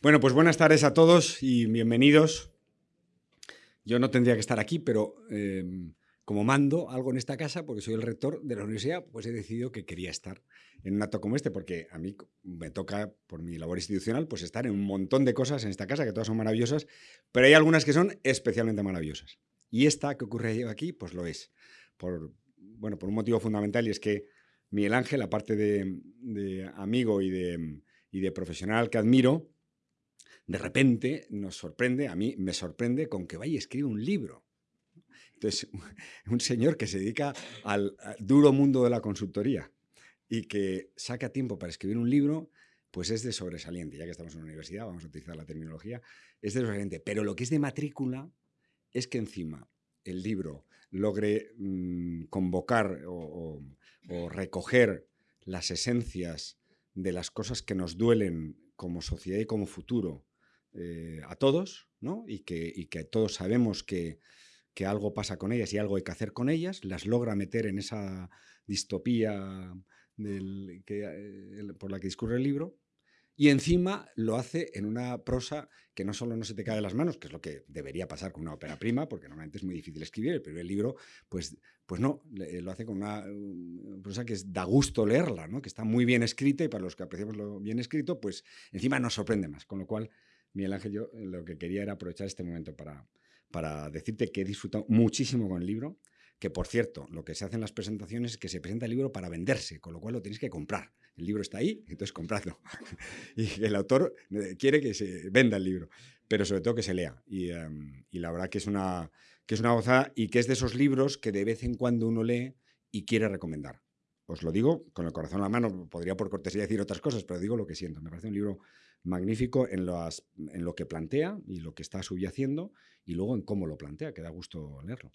Bueno, pues buenas tardes a todos y bienvenidos. Yo no tendría que estar aquí, pero eh, como mando algo en esta casa, porque soy el rector de la universidad, pues he decidido que quería estar en un acto como este, porque a mí me toca, por mi labor institucional, pues estar en un montón de cosas en esta casa, que todas son maravillosas, pero hay algunas que son especialmente maravillosas. Y esta que ocurre aquí, pues lo es. Por, bueno, por un motivo fundamental, y es que Miguel Ángel, aparte de, de amigo y de profesional que admiro, de repente nos sorprende, a mí me sorprende con que vaya y escribe un libro. Entonces, un señor que se dedica al, duro mundo de la consultoría y que saca tiempo para escribir un libro, pues es de sobresaliente. Ya que estamos en una universidad, vamos a utilizar la terminología, es de sobresaliente. Pero lo que es de matrícula es que encima el libro logre mm, convocar o, recoger las esencias de las cosas que nos duelen como sociedad y como futuro eh, a todos, ¿no? Y que, todos sabemos que, algo pasa con ellas y algo hay que hacer con ellas, las logra meter en esa distopía del, que, eh, por la que discurre el libro, y encima lo hace en una prosa que no solo no se te cae de las manos, que es lo que debería pasar con una ópera prima, porque normalmente es muy difícil escribir, el primer libro, pues, pues no, lo hace con una prosa que da gusto leerla, ¿no? que está muy bien escrita y para los que apreciamos lo bien escrito, pues encima nos sorprende más, con lo cual Miguel Ángel, yo eh, lo que quería era aprovechar este momento para, para decirte que he disfrutado muchísimo con el libro, que por cierto, lo que se hace en las presentaciones es que se presenta el libro para venderse, con lo cual lo tenéis que comprar. El libro está ahí, entonces compradlo. y el autor eh, quiere que se venda el libro, pero sobre todo que se lea. Y, em, y la verdad que es, una, que es una gozada y que es de esos libros que de vez en cuando uno lee y quiere recomendar. Os lo digo con el corazón en la mano, podría por cortesía decir otras cosas, pero digo lo que siento. Me parece un libro magnífico en, lo que plantea y lo que está subyaciendo y luego en cómo lo plantea, que da gusto leerlo.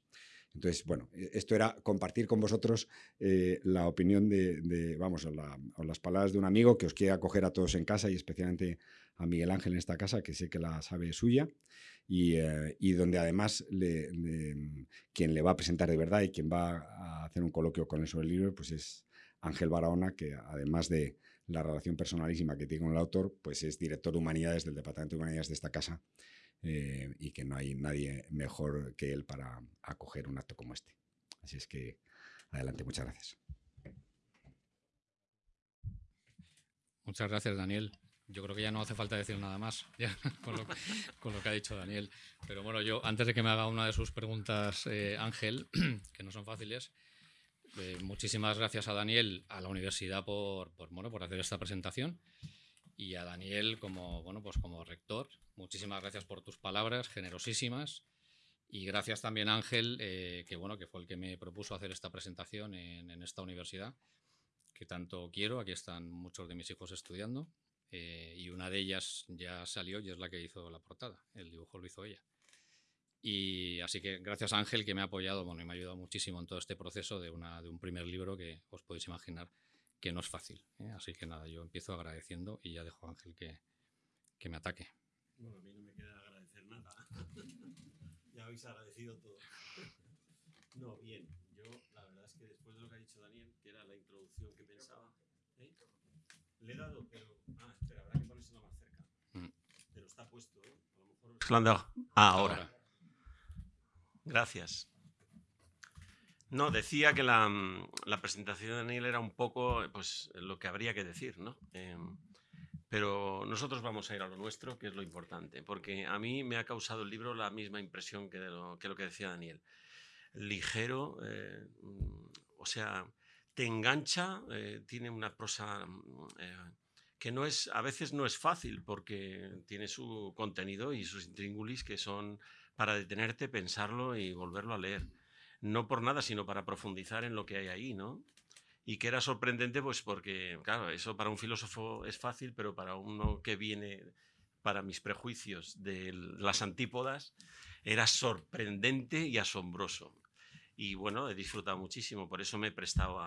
Entonces, bueno, e, esto era compartir con vosotros eh, la opinión de, vamos, o, las palabras de un amigo que os quiere acoger a todos en casa y especialmente a Miguel Ángel en esta casa, que sé que la sabe suya, y, eh, donde además quien le va a presentar de verdad y quien va a hacer un coloquio con él sobre el libro, pues es Ángel Barahona, que además de la relación personalísima que tiene con el autor, pues es director de humanidades del Departamento de Humanidades de esta casa eh, y que no hay nadie mejor que él para acoger un acto como este. Así es que adelante, muchas gracias. Muchas gracias, Daniel. Yo creo que ya no hace falta decir nada más con, lo, que ha dicho Daniel. Pero bueno, yo antes de que me haga una de sus preguntas, eh, Ángel, que no son fáciles, eh, muchísimas gracias a Daniel, a la universidad por, bueno, por hacer esta presentación y a Daniel como, bueno, pues como rector. Muchísimas gracias por tus palabras, generosísimas. Y gracias también a Ángel, eh, que, bueno, que fue el que me propuso hacer esta presentación en, esta universidad, que tanto quiero. Aquí están muchos de mis hijos estudiando. Eh, y una de ellas ya salió y es la que hizo la portada. El dibujo lo hizo ella. Y así que gracias a Ángel que me ha apoyado bueno, y me ha ayudado muchísimo en todo este proceso de, una, de un primer libro que os podéis imaginar que no es fácil. ¿eh? Así que nada, yo empiezo agradeciendo y ya dejo a Ángel que, que me ataque. Bueno, a mí no me queda agradecer nada. ya habéis agradecido todo. no, bien. Yo la verdad es que después de lo que ha dicho Daniel, que era la introducción que pensaba, ¿eh? le he dado, pero... Ah, espera, habrá que ponérselo más cerca. Mm. Pero está puesto, ¿eh? A lo mejor... Ah, ahora. Gracias. No, decía que la, mm, presentación de Daniel era un poco pues, lo que habría que decir, ¿no? Em, pero nosotros vamos a ir a lo nuestro, que es lo importante, porque a mí me ha causado el libro la misma impresión que, lo, que, decía Daniel. Ligero, eh, mm, o sea, te engancha, eh, tiene una prosa mm, eh, que no es, a veces no es fácil, porque tiene su contenido y sus intríngulis que son para detenerte, pensarlo y volverlo a leer. No por nada, sino para profundizar en lo que hay ahí, ¿no? Y que era sorprendente, pues porque, claro, eso para un filósofo es fácil, pero para uno que viene, para mis prejuicios de las antípodas, era sorprendente y asombroso. Y bueno, he disfrutado muchísimo, por eso me he prestado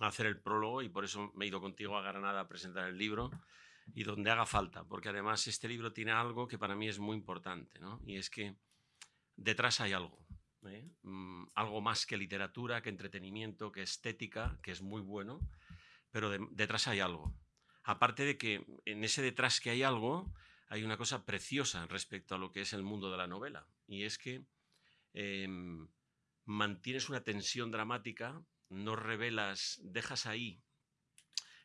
a, hacer el prólogo y por eso me he ido contigo a Granada a presentar el libro y donde haga falta, porque además este libro tiene algo que para mí es muy importante, y es que detrás hay algo, ¿eh? mm, algo más que literatura, que entretenimiento, que estética, que es muy bueno, pero detrás hay algo. Aparte de que en ese detrás que hay algo, hay una cosa preciosa respecto a lo que es el mundo de la novela, y es que em, mantienes una tensión dramática, no revelas, dejas ahí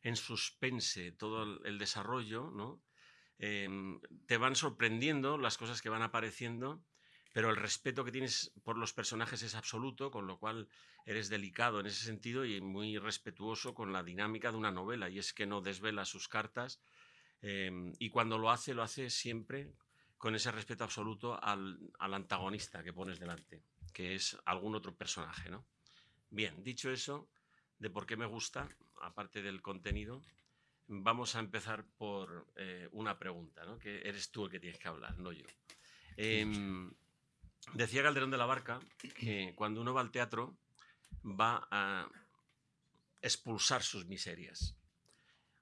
en suspense todo el desarrollo, ¿no? Em, te van sorprendiendo las cosas que van apareciendo, pero el respeto que tienes por los personajes es absoluto, con lo cual eres delicado en ese sentido y muy respetuoso con la dinámica de una novela, y es que no desvela sus cartas, em, y cuando lo hace, lo hace siempre con ese respeto absoluto al, al, antagonista que pones delante, que es algún otro personaje. ¿no? Bien, dicho eso, de por qué me gusta, aparte del contenido, vamos a empezar por eh, una pregunta, ¿no? que eres tú el que tienes que hablar, no yo. Eh, decía Calderón de la Barca que cuando uno va al teatro va a expulsar sus miserias.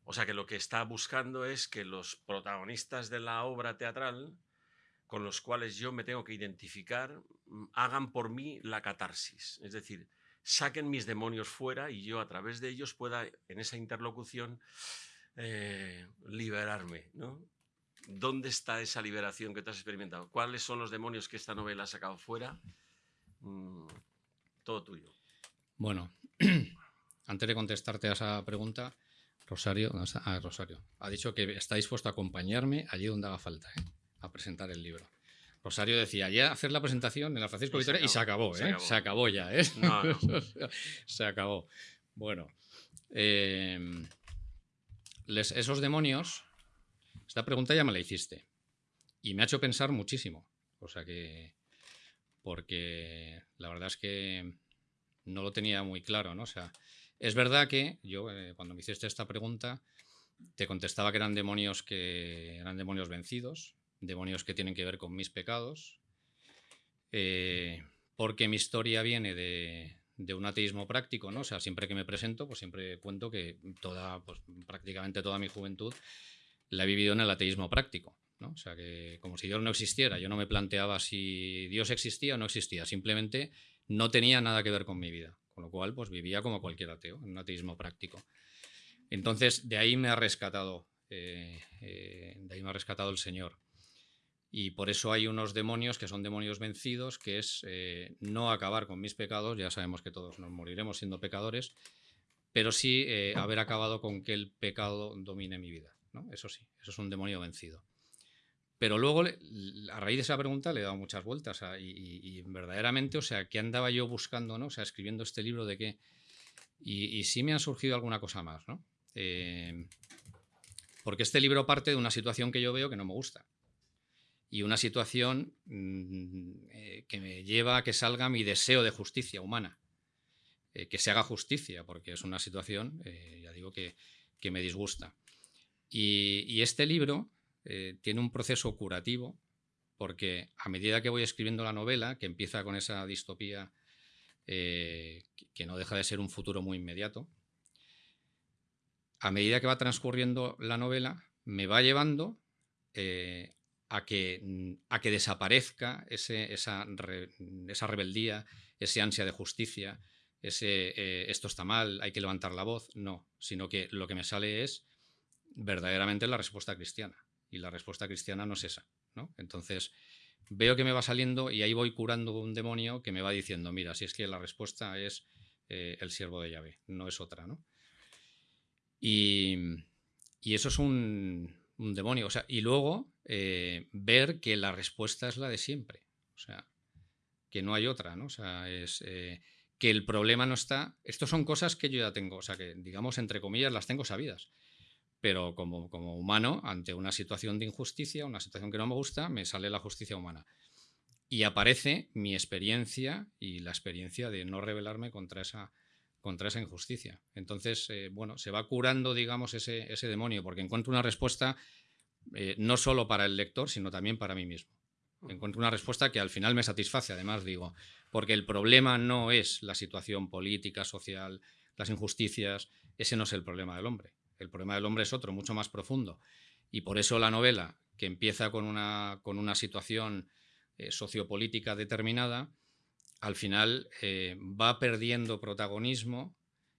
O sea que lo que está buscando es que los protagonistas de la obra teatral, con los cuales yo me tengo que identificar, mm, hagan por mí la catarsis. Es decir, saquen mis demonios fuera y yo a través de ellos pueda en esa interlocución eh, liberarme, ¿no? ¿Dónde está esa liberación que tú has experimentado? ¿Cuáles son los demonios que esta novela ha sacado fuera? Mm, todo tuyo. Bueno, antes de contestarte a esa pregunta, Rosario, ah, Rosario, ha dicho que está dispuesto a acompañarme allí donde haga falta, ¿eh? a presentar el libro. Rosario decía, ya hacer la presentación en la Francisco Victoria y se acabó, ¿eh? Se acabó, ya, ¿eh? se acabó. Bueno, eh, esos demonios, esta pregunta ya me la hiciste y me ha hecho pensar muchísimo. O sea que, porque la verdad es que no lo tenía muy claro, ¿no? O sea, es verdad que yo eh, cuando me hiciste esta pregunta te contestaba que eran demonios que eran demonios vencidos, demonios que tienen que ver con mis pecados, eh, porque mi historia viene de, de un ateísmo práctico, ¿no? O sea, siempre que me presento, pues siempre cuento que toda, pues prácticamente toda mi juventud la he vivido en el ateísmo práctico, ¿no? O sea, que como si Dios no existiera, yo no me planteaba si Dios existía o no existía, simplemente no tenía nada que ver con mi vida, con lo cual, pues vivía como cualquier ateo, en un ateísmo práctico. Entonces, de ahí me ha rescatado, eh, eh, de ahí me ha rescatado el Señor. Y por eso hay unos demonios que son demonios vencidos, que es eh, no acabar con mis pecados, ya sabemos que todos nos moriremos siendo pecadores, pero sí eh, haber acabado con que el pecado domine mi vida. ¿no? Eso sí, eso es un demonio vencido. Pero luego, a raíz de esa pregunta, le he dado muchas vueltas y, verdaderamente, o sea, ¿qué andaba yo buscando, no? O sea, escribiendo este libro de qué. Y, sí me ha surgido alguna cosa más, ¿no? Eh, porque este libro parte de una situación que yo veo que no me gusta y una situación mm, eh, que me lleva a que salga mi deseo de justicia humana, eh, que se haga justicia, porque es una situación, eh, ya digo, que, me disgusta. Y, este libro tiene un proceso curativo, porque a medida que voy escribiendo la novela, que empieza con esa distopía que no deja de ser un futuro muy inmediato, a medida que va transcurriendo la novela, me va llevando a que, mm, a que desaparezca esa, esa, rebeldía, ese ansia de justicia, ese eh, esto está mal, hay que levantar la voz. No, sino que lo que me sale es verdaderamente la respuesta cristiana. Y la respuesta cristiana no es esa. ¿no? Entonces, veo que me va saliendo y ahí voy curando un demonio que me va diciendo, mira, si es que la respuesta es eh, el siervo de Yahvé, no es otra. ¿no? Y, y eso es un, un demonio. O sea, y luego eh, ver que la respuesta es la de siempre. O sea, que no hay otra, ¿no? O sea, es eh, que el problema no está. Estas son cosas que yo ya tengo, o sea, que digamos, entre comillas, las tengo sabidas. Pero como, como humano, ante una situación de injusticia, una situación que no me gusta, me sale la justicia humana. Y aparece mi experiencia y la experiencia de no rebelarme contra esa, contra esa injusticia. Entonces, eh, bueno, se va curando, digamos, ese, ese demonio, porque encuentro una respuesta eh, no solo para el lector, sino también para mí mismo. Encuentro una respuesta que al final me satisface, además digo, porque el problema no es la situación política, social, las injusticias, ese no es el problema del hombre. El problema del hombre es otro, mucho más profundo. Y por eso la novela, que empieza con una, con una situación eh, sociopolítica determinada, al final eh, va perdiendo protagonismo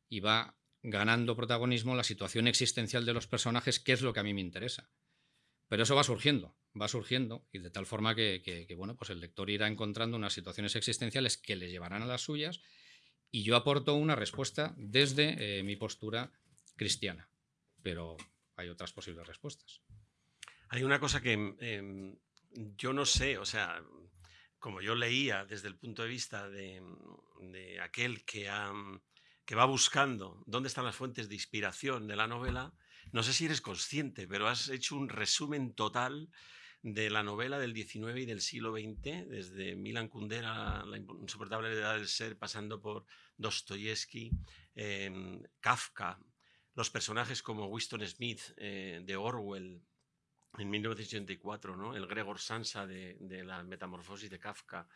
y va ganando protagonismo la situación existencial de los personajes, que es lo que a mí me interesa. Pero eso va surgiendo. va surgiendo y de tal forma que, bueno, pues el lector irá encontrando unas situaciones existenciales que le llevarán a las suyas y yo aporto una respuesta desde eh, mi postura cristiana, pero hay otras posibles respuestas. Hay una cosa que em, yo no sé, o sea, como yo leía desde el punto de vista de, aquel que, que va buscando dónde están las fuentes de inspiración de la novela, no sé si eres consciente, pero has hecho un resumen total de la novela del XIX y del siglo XX, desde Milan Kundera, La insoportable edad del ser, pasando por Dostoyevsky, em, Kafka, los personajes como Winston Smith eh, de Orwell en 1984, ¿no? el Gregor Sansa de, la Metamorfosis de Kafka,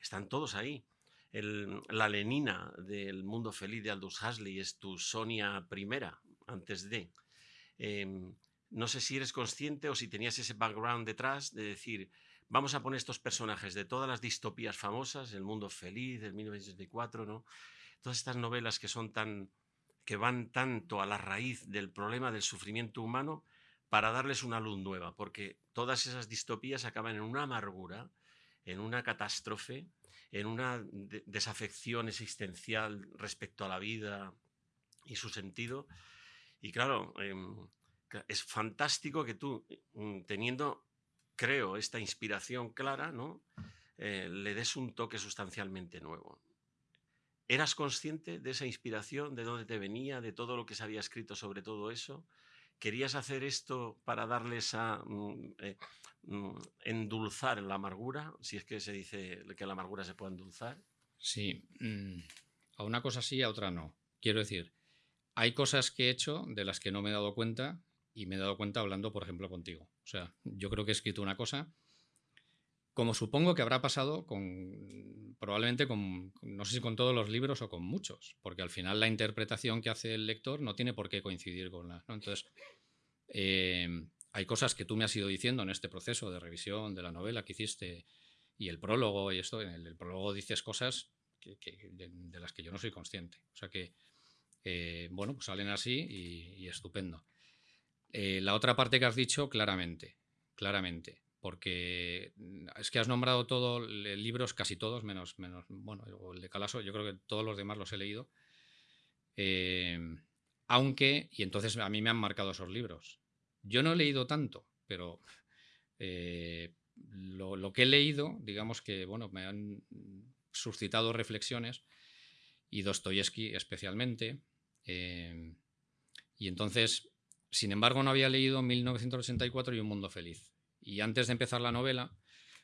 están todos ahí. la Lenina del Mundo Feliz de Aldous Huxley es tu Sonia primera, antes de. Em, no sé si eres consciente o si tenías ese background detrás de decir, vamos a poner estos personajes de todas las distopías famosas, El Mundo Feliz, del 1984, ¿no? Todas estas novelas que son tan que van tanto a la raíz del problema del sufrimiento humano para darles una luz nueva, porque todas esas distopías acaban en una amargura, en una catástrofe, en una desafección existencial respecto a la vida y su sentido. Y claro, em, es fantástico que tú, mm, teniendo, creo, esta inspiración clara, ¿no? Eh, le des un toque sustancialmente nuevo. ¿Eras consciente de esa inspiración, de dónde te venía, de todo lo que se había escrito sobre todo eso? ¿Querías hacer esto para darles a mm, eh, mm, endulzar la amargura? Si es que se dice que la amargura se puede endulzar. Sí, a una cosa sí, a otra no. Quiero decir, hay cosas que he hecho de las que no me he dado cuenta y me he dado cuenta hablando, por ejemplo, contigo. O sea, yo creo que he escrito una cosa, como supongo que habrá pasado con, probablemente con, no sé si con todos los libros o con muchos, porque al final la interpretación que hace el lector no tiene por qué coincidir con la... Entonces, eh, hay cosas que tú me has ido diciendo en este proceso de revisión de la novela que hiciste y el prólogo y esto, en el, prólogo dices cosas que, de, las que yo no soy consciente. O sea que, eh, bueno, pues salen así y estupendo. Eh, la otra parte que has dicho, claramente, claramente, porque mm, es que has nombrado todos libros, casi todos, menos, menos, bueno, el de Calaso, yo creo que todos los demás los he leído. Em, aunque, y entonces a mí me han marcado esos libros. Yo no he leído tanto, pero eh, lo, que he leído, digamos que, bueno, me han suscitado reflexiones, y Dostoyevsky especialmente. Em, y entonces sin embargo, no había leído 1984 y Un Mundo Feliz. Y antes de empezar la novela,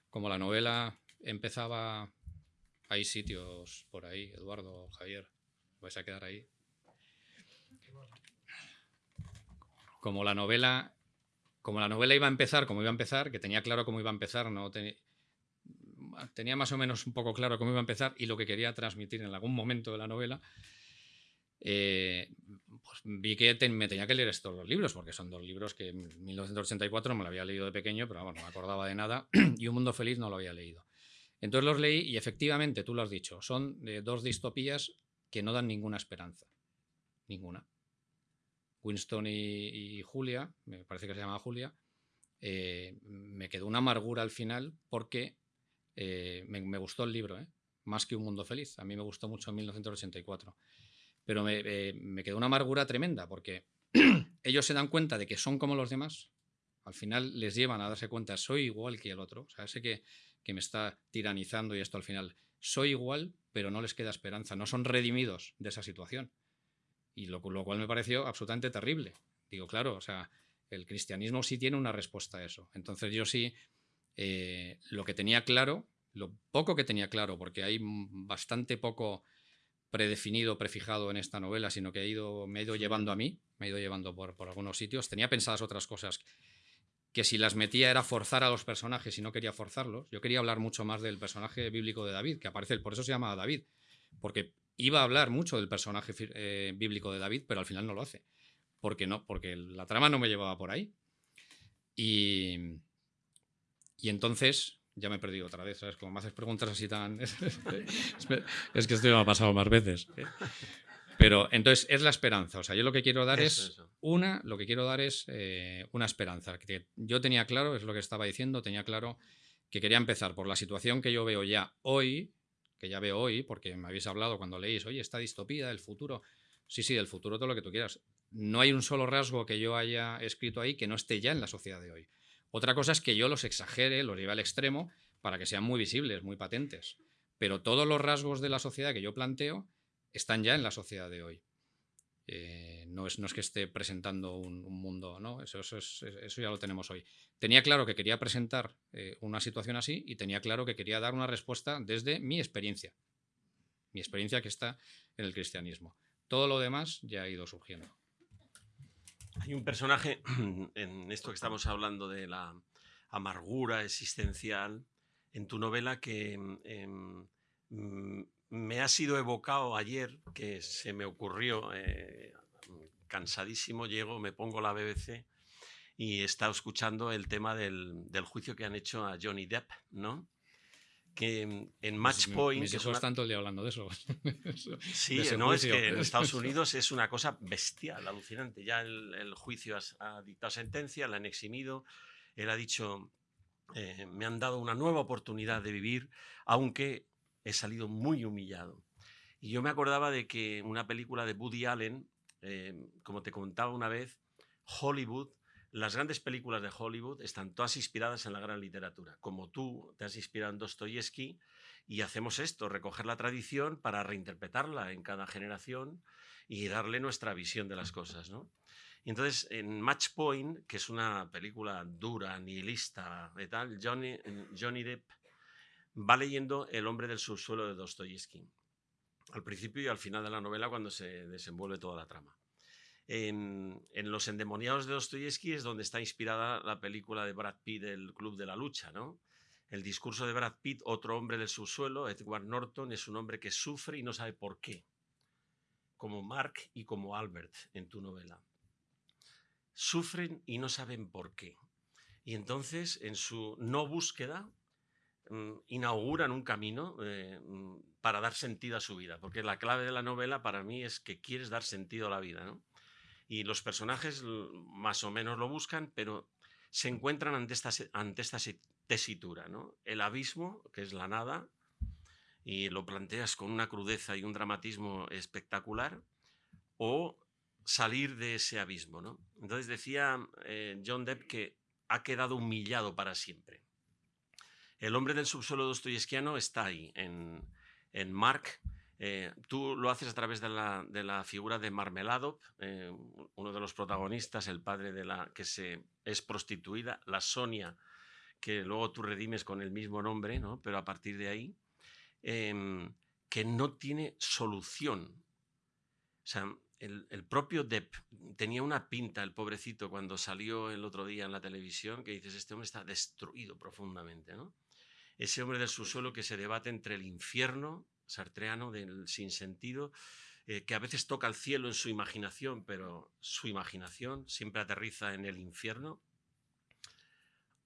como la novela empezaba, hay sitios por ahí, Eduardo, Javier, vais a quedar ahí. Como la novela, como la novela iba a empezar, como iba a empezar, que tenía claro cómo iba a empezar, no tenía más o menos un poco claro cómo iba a empezar y lo que quería transmitir en algún momento de la novela, eh, pues vi que me tenía que leer estos dos libros, porque son dos libros que en 1984 me lo había leído de pequeño, pero bueno, no me acordaba de nada, y Un Mundo Feliz no lo había leído. Entonces los leí y efectivamente, tú lo has dicho, son de dos distopías que no dan ninguna esperanza. Ninguna. Winston y, Julia, me parece que se llama Julia, eh, me quedó una amargura al final porque eh, me, gustó el libro, más que Un Mundo Feliz. A mí me gustó mucho en 1984 pero eh, me, quedó una amargura tremenda porque ellos se dan cuenta de que son como los demás, al final les llevan a darse cuenta, soy igual que el otro, o sea, ese que, que me está tiranizando y esto al final, soy igual, pero no les queda esperanza, no son redimidos de esa situación. Y lo, cual me pareció absolutamente terrible. Digo, claro, o sea, el cristianismo sí tiene una respuesta a eso. Entonces yo sí, eh, lo que tenía claro, lo poco que tenía claro, porque hay bastante poco predefinido, prefijado en esta novela, sino que he ido, me he ido llevando a mí, me he ido llevando por, algunos sitios. Tenía pensadas otras cosas que si las metía era forzar a los personajes y no quería forzarlos. Yo quería hablar mucho más del personaje bíblico de David, que aparece, por eso se llama David, porque iba a hablar mucho del personaje eh, bíblico de David, pero al final no lo hace. Porque no, porque la trama no me llevaba por ahí. Y, y entonces ya me he perdido otra vez, ¿sabes? Como me haces preguntas así tan... es que esto me ha pasado más veces. ¿eh? Pero entonces es la esperanza. O sea, yo lo que quiero dar Eso, es eso. una, lo que quiero dar es eh, una esperanza. Que yo tenía claro, es lo que estaba diciendo, tenía claro que quería empezar por la situación que yo veo ya hoy, que ya veo hoy, porque me habéis hablado cuando leéis, oye, esta distopía del futuro. Sí, sí, del futuro todo lo que tú quieras. No hay un solo rasgo que yo haya escrito ahí que no esté ya en la sociedad de hoy. Otra cosa es que yo los exagere, los lleve al extremo para que sean muy visibles, muy patentes. Pero todos los rasgos de la sociedad que yo planteo están ya en la sociedad de hoy. Eh, no, es, que esté presentando un, un mundo, ¿no? Eso, eso, es- eso ya lo tenemos hoy. Tenía claro que quería presentar eh, una situación así y tenía claro que quería dar una respuesta desde mi experiencia. Mi experiencia que está en el cristianismo. Todo lo demás ya ha ido surgiendo. Hay un personaje en esto que estamos hablando de la amargura existencial en tu novela que mm, me ha sido evocado ayer, que se me ocurrió, eh, cansadísimo, llego, me pongo la BBC y he estado escuchando el tema del, del juicio que han hecho a Johnny Depp, ¿no? Que en Match Mis- Point... Mis que es hijos una- están todo el día hablando de eso. Sí, de no, es juicio. que en Estados Unidos es una cosa bestial, alucinante. Ya el, el juicio has- ha, dictado sentencia, la han eximido. Él ha dicho, eh, me han dado una nueva oportunidad de vivir, aunque he salido muy humillado. Y yo me acordaba de que una película de Woody Allen, eh, como te contaba una vez, Hollywood, las grandes películas de Hollywood están todas inspiradas en la gran literatura. Como tú te has inspirado en Dostoyevsky, y hacemos esto, recoger la tradición para reinterpretarla en cada generación y darle nuestra visión de las cosas. ¿no? Entonces, en Match Point, que es una película dura, nihilista y tal, Johnny, Johnny Depp va leyendo El hombre del subsuelo de Dostoyevsky, al principio y al final de la novela cuando se desenvuelve toda la trama. En, Los endemoniados de Dostoyevsky es donde está inspirada la película de Brad Pitt, El Club de la Lucha, ¿no? El discurso de Brad Pitt, otro hombre del subsuelo, Edward Norton, es un hombre que sufre y no sabe por qué, como Mark y como Albert en tu novela. Sufren y no saben por qué. Y entonces, en su no búsqueda, mm, inauguran un camino eh, mm, para dar sentido a su vida, porque la clave de la novela para mí es que quieres dar sentido a la vida, ¿no? Y los personajes más o menos lo buscan, pero se encuentran ante esta, ante esta tesitura, ¿no? El abismo, que es la nada, y lo planteas con una crudeza y un dramatismo espectacular, o salir de ese abismo, ¿no? Entonces decía eh, John Depp que ha quedado humillado para siempre. El hombre del subsuelo dostoyevskiano está ahí, en, en Mark. Eh, tú lo haces a través de la, de la figura de Marmeladov, eh, uno de los protagonistas, el padre de la que se, es prostituida, la Sonia, que luego tú redimes con el mismo nombre, ¿no? pero a partir de ahí, em, que no tiene solución. O sea, el, el propio Depp tenía una pinta, el pobrecito, cuando salió el otro día en la televisión, que dices, este hombre está destruido profundamente, ¿no? Ese hombre del subsuelo que se debate entre el infierno sartreano del sinsentido, eh, que a veces toca el cielo en su imaginación, pero su imaginación siempre aterriza en el infierno,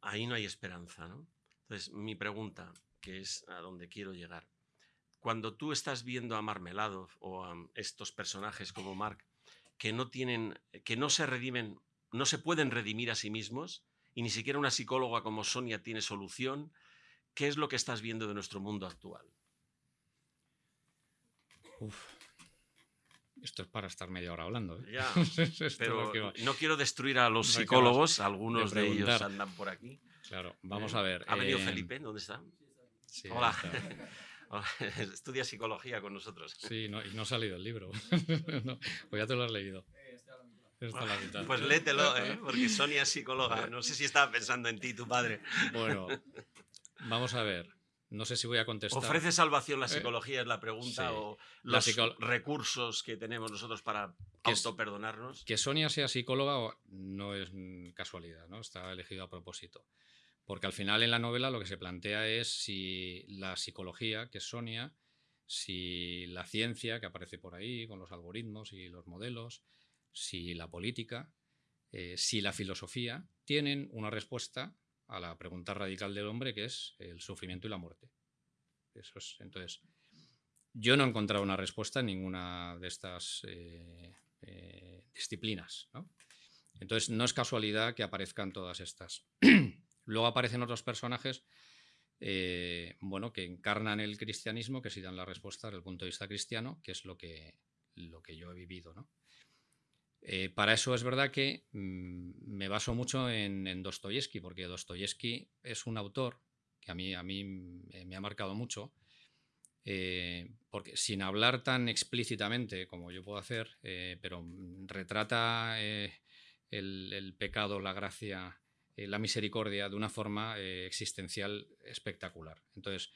ahí no hay esperanza, ¿no? Entonces, mi pregunta, que es a donde quiero llegar, cuando tú estás viendo a Marmeladov o a estos personajes como Mark, que no tienen, que no se redimen, no se pueden redimir a sí mismos, y ni siquiera una psicóloga como Sonia tiene solución, ¿qué es lo que estás viendo de nuestro mundo actual? Uf. Esto es para estar media hora hablando. ¿eh? Ya, pero no quiero destruir a los psicólogos, algunos de de, ellos andan por aquí. Claro, vamos ¿eh? a ver. ¿Ha venido eh, Felipe? ¿Dónde está? sí, Hola. está. Hola, Estudia psicología con nosotros. Sí, no, y no ha salido el libro. no, pues ya te lo has leído. Está a la mitad. Pues léetelo, ¿eh? porque Sonia es psicóloga. No sé si estaba pensando en ti, tu padre. Bueno, vamos a ver. No sé si voy a contestar. ¿Ofrece salvación la Eh, psicología? Es la pregunta. sí. ¿O los recursos que tenemos nosotros para Que autoperdonarnos? Que Sonia sea psicóloga no es casualidad, ¿no? Está elegido a propósito. Porque al final en la novela lo que se plantea es si la psicología, que es Sonia, si la ciencia que aparece por ahí con los algoritmos y los modelos, si la política, eh, si la filosofía tienen una respuesta a la pregunta radical del hombre que es el sufrimiento y la muerte. Entonces, Yo no he encontrado una respuesta en ninguna de estas eh, eh, disciplinas. Entonces, no es casualidad que aparezcan todas estas. Luego aparecen otros personajes eh, bueno, que encarnan el cristianismo, que sí dan la respuesta desde el punto de vista cristiano, que es lo que, lo que yo he vivido. Para eso es verdad que mm, me baso mucho en, en Dostoyevsky, porque Dostoyevsky es un autor que a mí, a mí me ha marcado mucho, eh, porque sin hablar tan explícitamente como yo puedo hacer, eh, pero retrata eh, el, pecado, la gracia, la misericordia de una forma existencial espectacular. Entonces,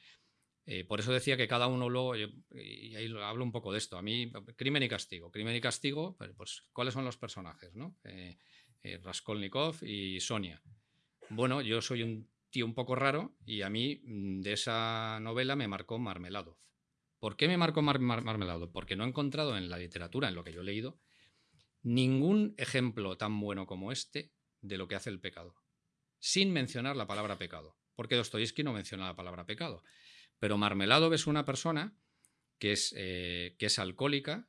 por eso decía que cada uno luego, y ahí hablo un poco de esto, a mí, crimen y castigo. Crimen y castigo, pues, ¿cuáles son los personajes? ¿no? Raskolnikov y Sonia. Bueno, yo soy un un poco raro y a mí mm, de esa novela me marcó Marmeladov. ¿Por qué me marcó Marmeladov? Porque no he encontrado en la literatura, en lo que yo he leído, ningún ejemplo tan bueno como este de lo que hace el pecado, sin mencionar la palabra pecado, porque Dostoyevsky no menciona la palabra pecado. Pero Marmeladov es una persona que es, eh, que es alcohólica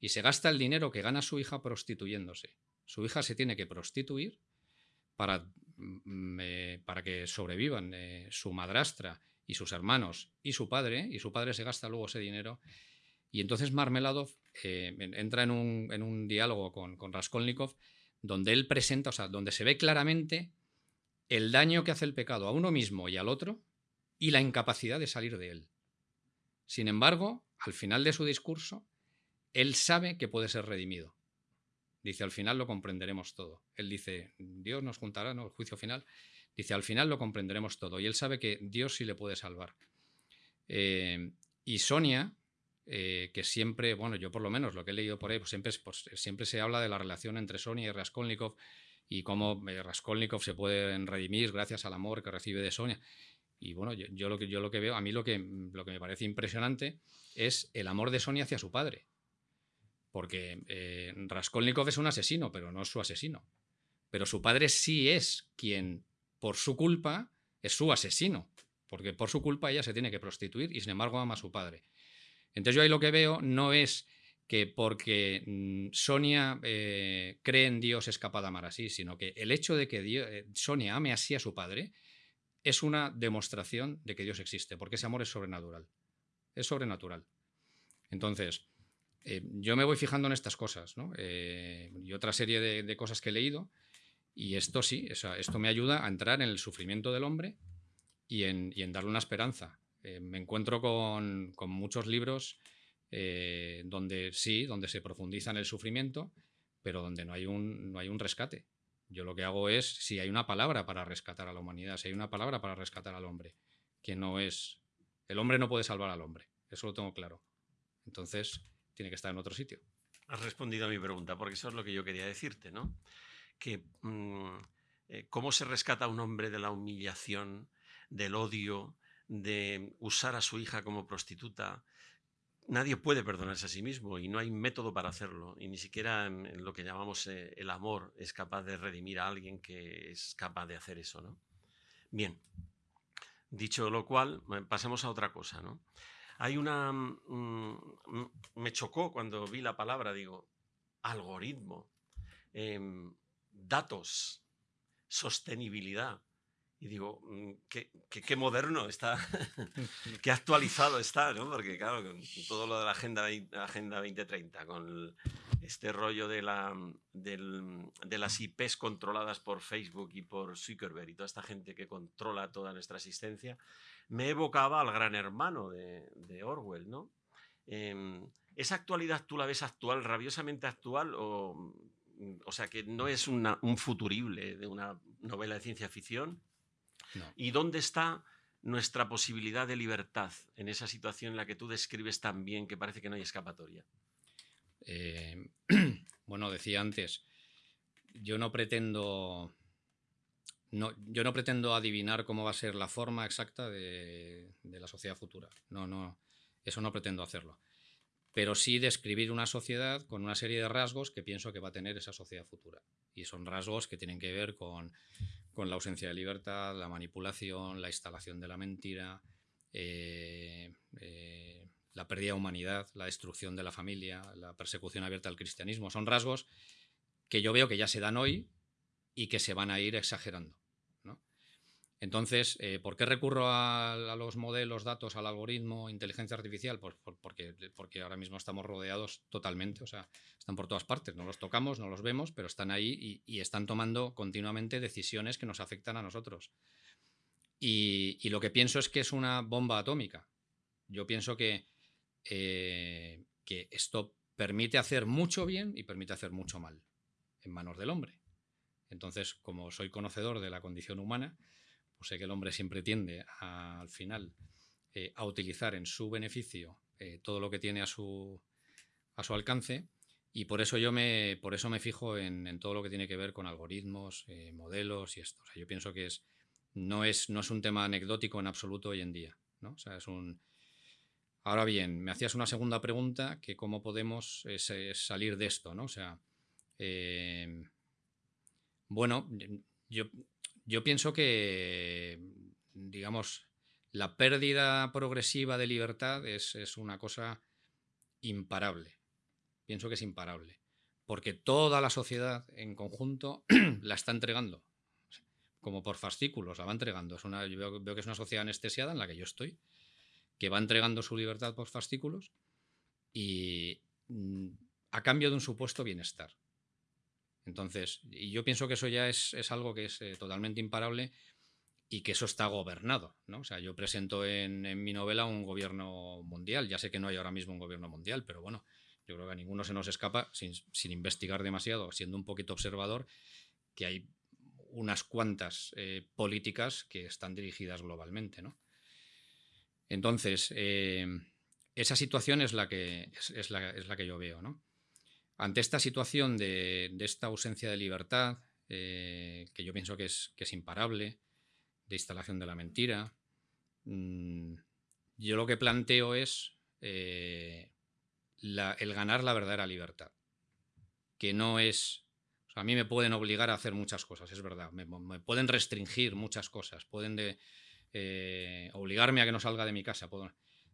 y se gasta el dinero que gana su hija prostituyéndose. Su hija se tiene que prostituir para para que sobrevivan eh, su madrastra y sus hermanos y su padre, y su padre se gasta luego ese dinero. Y entonces Marmeladov eh, entra en un, diálogo con, con, Raskolnikov donde él presenta, o sea, donde se ve claramente el daño que hace el pecado a uno mismo y al otro y la incapacidad de salir de él. Sin embargo, al final de su discurso, él sabe que puede ser redimido. Dice, al final lo comprenderemos todo. Él dice, Dios nos juntará, ¿no? El juicio final. Dice, al final lo comprenderemos todo. Y él sabe que Dios sí le puede salvar. Eh, y Sonia, eh, que siempre, bueno, yo por lo menos lo que he leído por ahí, pues siempre, siempre se habla de la relación entre Sonia y Raskolnikov y cómo eh, Raskolnikov se puede redimir gracias al amor que recibe de Sonia. Y bueno, yo, lo, que, yo lo que veo, a mí lo que, lo que me parece impresionante es el amor de Sonia hacia su padre. Porque eh, Raskolnikov es un asesino, pero no es su asesino. Pero su padre sí es quien, por su culpa, es su asesino. Porque por su culpa ella se tiene que prostituir y sin embargo ama a su padre. Entonces yo ahí lo que veo no es que porque mm, Sonia eh, cree en Dios es capaz de amar así, sino que el hecho de que eh, Sonia ame así a su padre es una demostración de que Dios existe, porque ese amor es sobrenatural. Es sobrenatural. Entonces, eh, yo me voy fijando en estas cosas eh, y otra serie de, cosas que he leído y esto sí, esto me ayuda a entrar en el sufrimiento del hombre y en, darle una esperanza. Eh, me encuentro con, muchos libros donde sí, donde se profundiza en el sufrimiento, pero donde no hay, un, no hay un rescate. Yo lo que hago es, si hay una palabra para rescatar a la humanidad, si hay una palabra para rescatar al hombre, que no es... El hombre no puede salvar al hombre, eso lo tengo claro. Entonces, tiene que estar en otro sitio. Has respondido a mi pregunta, porque eso es lo que yo quería decirte, ¿no? Que mm, eh, cómo se rescata a un hombre de la humillación, del odio, de usar a su hija como prostituta. Nadie puede perdonarse a sí mismo y no hay método para hacerlo. Y ni siquiera en, lo que llamamos eh, el amor es capaz de redimir a alguien que es capaz de hacer eso, ¿no? Bien, dicho lo cual, pasemos a otra cosa, ¿no? Hay una... Mm, mm, me chocó cuando vi la palabra, digo, algoritmo, em, datos, sostenibilidad. Y digo, mm, qué, qué, moderno está, qué actualizado está, ¿no? Porque claro, con todo lo de la Agenda, agenda 2030, con este rollo de, la, de las IPs controladas por Facebook y por Zuckerberg y toda esta gente que controla toda nuestra existencia, me evocaba al gran hermano de, Orwell, ¿no? Em, ¿Esa actualidad tú la ves actual, rabiosamente actual, o, o sea, que no es un futurible de una novela de ciencia ficción? ¿Y dónde está nuestra posibilidad de libertad en esa situación en la que tú describes tan bien que parece que no hay escapatoria? Eh, bueno, decía antes, yo no pretendo no, yo no pretendo adivinar cómo va a ser la forma exacta de, la sociedad futura. No, no, eso no pretendo hacerlo. Pero sí describir una sociedad con una serie de rasgos que pienso que va a tener esa sociedad futura. Y son rasgos que tienen que ver con, la ausencia de libertad, la manipulación, la instalación de la mentira, eh, eh, la pérdida de humanidad, la destrucción de la familia, la persecución abierta al cristianismo. Son rasgos que yo veo que ya se dan hoy y que se van a ir exagerando. Entonces, eh, ¿por qué recurro a, los modelos, datos, al algoritmo, inteligencia artificial? Pues porque, ahora mismo estamos rodeados totalmente, o sea, están por todas partes, no los tocamos, no los vemos, pero están ahí y, están tomando continuamente decisiones que nos afectan a nosotros. Y, lo que pienso es que es una bomba atómica. Yo pienso que, eh, que esto permite hacer mucho bien y permite hacer mucho mal en manos del hombre. Entonces, como soy conocedor de la condición humana, pues sé que el hombre siempre tiende al final eh, a utilizar en su beneficio eh, todo lo que tiene a su, a su alcance y por eso yo me, por eso me fijo en, todo lo que tiene que ver con algoritmos, eh, modelos y esto. yo pienso que es, no, es, no es un tema anecdótico en absoluto hoy en día. ¿no? es un... Ahora bien, me hacías una segunda pregunta, que cómo podemos salir de esto, ¿no? O sea, bueno, yo yo pienso que, digamos, la pérdida progresiva de libertad es, una cosa imparable. Pienso que es imparable. Porque toda la sociedad en conjunto la está entregando. Como por fascículos, la va entregando. Es una, yo veo, veo, que es una sociedad anestesiada en la que yo estoy, que va entregando su libertad por fascículos y mm, a cambio de un supuesto bienestar. Entonces, y yo pienso que eso ya es, algo que es eh, totalmente imparable y que eso está gobernado. ¿no? O sea, yo presento en, mi novela un gobierno mundial. Ya sé que no hay ahora mismo un gobierno mundial, pero bueno, yo creo que a ninguno se nos escapa, sin, investigar demasiado, siendo un poquito observador, que hay unas cuantas eh, políticas que están dirigidas globalmente. ¿no? Entonces, eh, esa situación es la que, es, la, que yo veo. ¿no? Ante esta situación de, esta ausencia de libertad, eh, que yo pienso que es, imparable, de instalación de la mentira, mm, yo lo que planteo es eh, el ganar la verdadera libertad, que no es... a mí me pueden obligar a hacer muchas cosas, es verdad, me, pueden restringir muchas cosas, pueden eh, obligarme a que no salga de mi casa.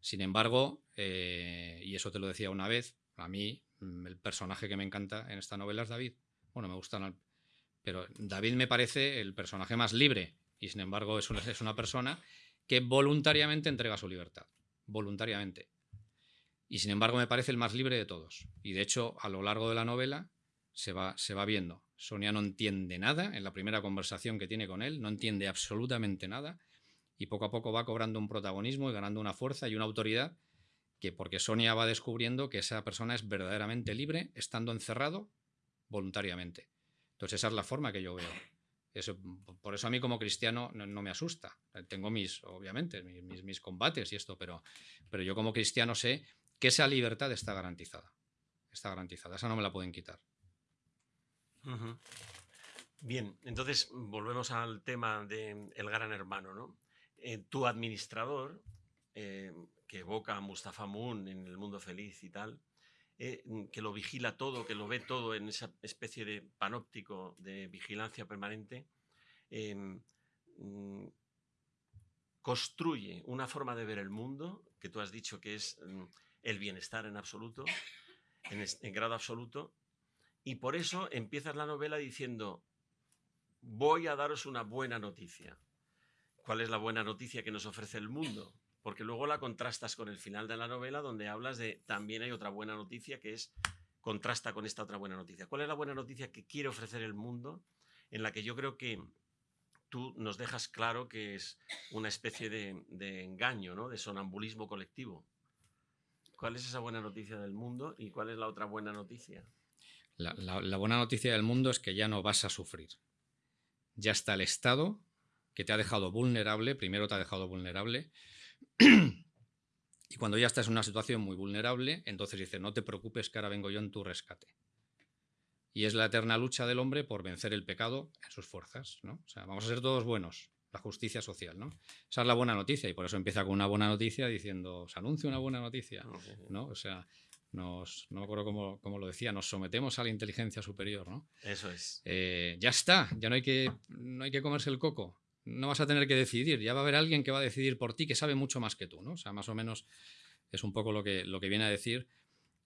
sin embargo, y eso te lo decía una vez, a mí el personaje que me encanta en esta novela es David. Bueno, me gustan, pero David me parece el personaje más libre y sin embargo es una, es una persona que voluntariamente entrega su libertad, voluntariamente. Y sin embargo me parece el más libre de todos. Y de hecho, a lo largo de la novela se va, se va viendo. Sonia no entiende nada en la primera conversación que tiene con él, no entiende absolutamente nada y poco a poco va cobrando un protagonismo y ganando una fuerza y una autoridad que porque Sonia va descubriendo que esa persona es verdaderamente libre estando encerrado voluntariamente. Entonces esa es la forma que yo veo. Eso, por eso a mí como cristiano no, me asusta. Tengo mis, obviamente, mis, mis, combates y esto, pero, pero yo como cristiano sé que esa libertad está garantizada. Está garantizada, esa no me la pueden quitar. Bien, entonces volvemos al tema del gran hermano, ¿no? Eh, tu administrador eh, que evoca a Mustafa Moon en El Mundo Feliz y tal, eh, que lo vigila todo, que lo ve todo en esa especie de panóptico de vigilancia permanente, em, mm, construye una forma de ver el mundo, que tú has dicho que es mm, el bienestar en absoluto, en, grado absoluto, y por eso empiezas la novela diciendo, voy a daros una buena noticia. ¿Cuál es la buena noticia que nos ofrece el mundo? Porque luego la contrastas con el final de la novela donde hablas de también hay otra buena noticia que es contrasta con esta otra buena noticia. ¿Cuál es la buena noticia que quiere ofrecer el mundo en la que yo creo que tú nos dejas claro que es una especie de, engaño, ¿no? de sonambulismo colectivo? ¿Cuál es esa buena noticia del mundo y cuál es la otra buena noticia? la buena noticia del mundo es que ya no vas a sufrir. Ya está el Estado que te ha dejado vulnerable, primero te ha dejado vulnerable, y cuando ya estás en una situación muy vulnerable, entonces dice, no te preocupes que ahora vengo yo en tu rescate. Y es la eterna lucha del hombre por vencer el pecado en sus fuerzas. ¿no? O sea, vamos a ser todos buenos, la justicia social. ¿no? Esa es la buena noticia y por eso empieza con una buena noticia diciendo, se anuncia una buena noticia. ¿no? O sea, nos, no me acuerdo cómo, lo decía, nos sometemos a la inteligencia superior. ¿no? Eso es. Eh, ya está, ya no hay, que, no hay que comerse el coco no vas a tener que decidir, ya va a haber alguien que va a decidir por ti que sabe mucho más que tú, ¿no? O sea, más o menos Es un poco lo que, lo que viene a decir.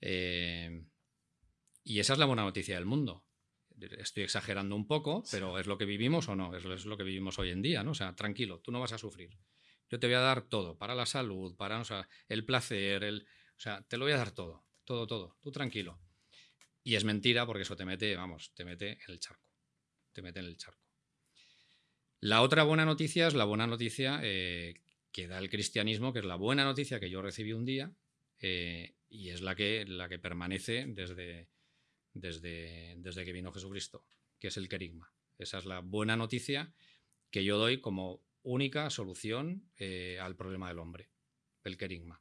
Eh, y esa es la buena noticia del mundo. Estoy exagerando un poco, pero ¿es lo que vivimos o no? Es, es lo que vivimos hoy en día, ¿no? O sea, tranquilo, tú no vas a sufrir. Yo te voy a dar todo, para la salud, para el placer, el, o sea, te lo voy a dar todo, todo, todo, tú tranquilo. Y es mentira porque eso te mete, vamos, te mete en el charco, te mete en el charco. La otra buena noticia es la buena noticia eh, que da el cristianismo, que es la buena noticia que yo recibí un día eh, y es la que, la que permanece desde, desde, desde que vino Jesucristo, que es el querigma. Esa es la buena noticia que yo doy como única solución eh, al problema del hombre, el querigma.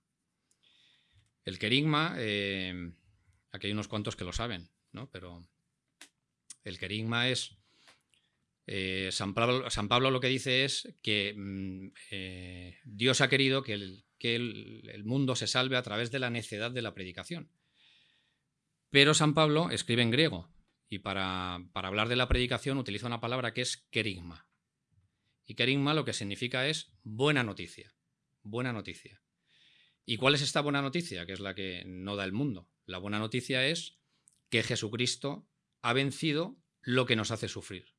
El querigma, aquí hay unos cuantos que lo saben, ¿no? pero el querigma es eh, San, Pablo, lo que dice es que mm, eh, Dios ha querido que, el, mundo se salve a través de la necedad de la predicación. Pero San Pablo escribe en griego y para, hablar de la predicación utiliza una palabra que es querigma. Y querigma lo que significa es buena noticia. Buena noticia. ¿Y cuál es esta buena noticia? Que es la que no da el mundo. La buena noticia es que Jesucristo ha vencido lo que nos hace sufrir.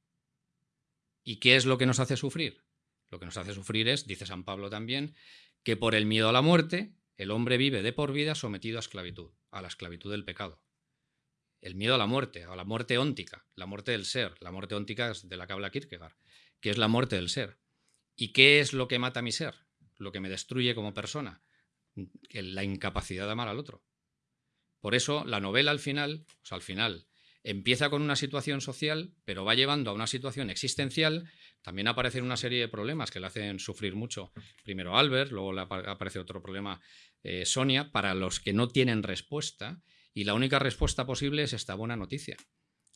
¿Y qué es lo que nos hace sufrir? Lo que nos hace sufrir es, dice San Pablo también, que por el miedo a la muerte el hombre vive de por vida sometido a esclavitud, a la esclavitud del pecado. El miedo a la muerte, a la muerte óntica, la muerte del ser, la muerte óntica de la que habla Kierkegaard, que es la muerte del ser. ¿Y qué es lo que mata a mi ser? Lo que me destruye como persona, la incapacidad de amar al otro. Por eso la novela al final, o sea, al final, empieza con una situación social, pero va llevando a una situación existencial, también aparecen una serie de problemas que le hacen sufrir mucho. Primero Albert, luego le aparece otro problema eh, Sonia, para los que no tienen respuesta, y la única respuesta posible es esta buena noticia.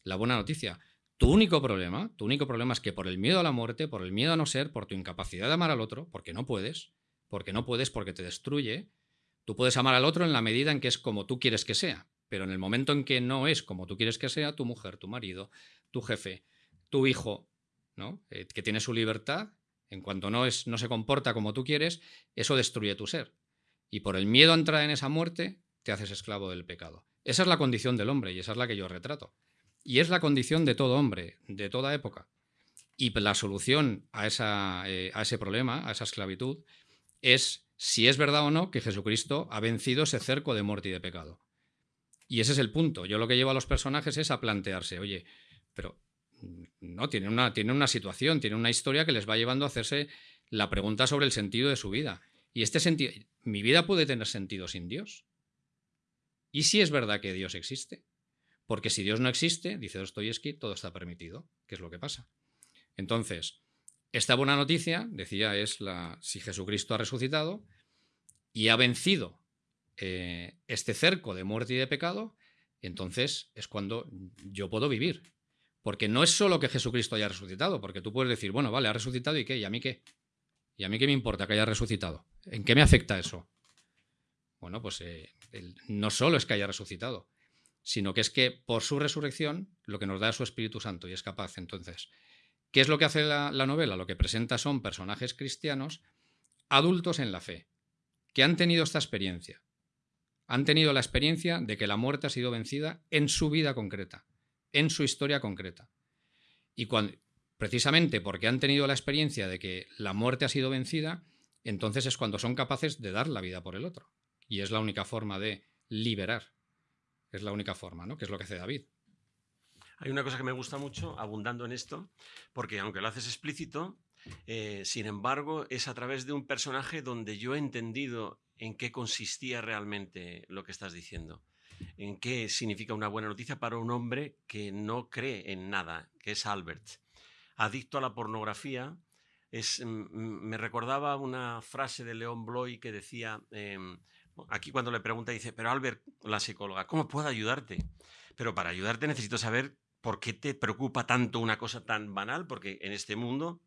La buena noticia. Tu único problema, tu único problema es que por el miedo a la muerte, por el miedo a no ser, por tu incapacidad de amar al otro, porque no puedes, porque no puedes porque te destruye, tú puedes amar al otro en la medida en que es como tú quieres que sea, pero en el momento en que no es como tú quieres que sea, tu mujer, tu marido, tu jefe, tu hijo, ¿no? Eh, que tiene su libertad, en cuanto no, es, no se comporta como tú quieres, eso destruye tu ser. Y por el miedo a entrar en esa muerte, te haces esclavo del pecado. Esa es la condición del hombre y esa es la que yo retrato. Y es la condición de todo hombre, de toda época. Y la solución a, eh, a ese problema, a esa esclavitud, es si es verdad o no que Jesucristo ha vencido ese cerco de muerte y de pecado. Y ese es el punto. Yo lo que llevo a los personajes es a plantearse, oye, pero mm, no, tiene una, tiene una situación, tiene una historia que les va llevando a hacerse la pregunta sobre el sentido de su vida. Y este sentido, ¿mi vida puede tener sentido sin Dios? ¿Y si es verdad que Dios existe? Porque si Dios no existe, dice Dostoyevsky, todo está permitido, que es lo que pasa. Entonces, esta buena noticia, decía, es la si Jesucristo ha resucitado y ha vencido eh, este cerco de muerte y de pecado, entonces es cuando yo puedo vivir. Porque no es solo que Jesucristo haya resucitado, porque tú puedes decir, bueno, vale, ha resucitado y qué, y a mí qué. ¿Y a mí qué me importa que haya resucitado? ¿En qué me afecta eso? Bueno, pues eh, no solo es que haya resucitado, sino que es que por su resurrección lo que nos da es su Espíritu Santo y es capaz. Entonces, ¿qué es lo que hace la novela? Lo que presenta son personajes cristianos adultos en la fe, que han tenido esta experiencia, han tenido la experiencia de que la muerte ha sido vencida en su vida concreta, en su historia concreta. Y cuando, precisamente porque han tenido la experiencia de que la muerte ha sido vencida, entonces es cuando son capaces de dar la vida por el otro. Y es la única forma de liberar. Es la única forma, ¿no? Que es lo que hace David. Hay una cosa que me gusta mucho, abundando en esto, porque aunque lo haces explícito, eh, sin embargo, es a través de un personaje donde yo he entendido en qué consistía realmente lo que estás diciendo. En qué significa una buena noticia para un hombre que no cree en nada, que es Albert. Adicto a la pornografía, me recordaba una frase de León Bloy que decía, em, aquí cuando le pregunta dice, pero Albert, la psicóloga, ¿cómo puedo ayudarte? Pero para ayudarte necesito saber por qué te preocupa tanto una cosa tan banal, porque en este mundo,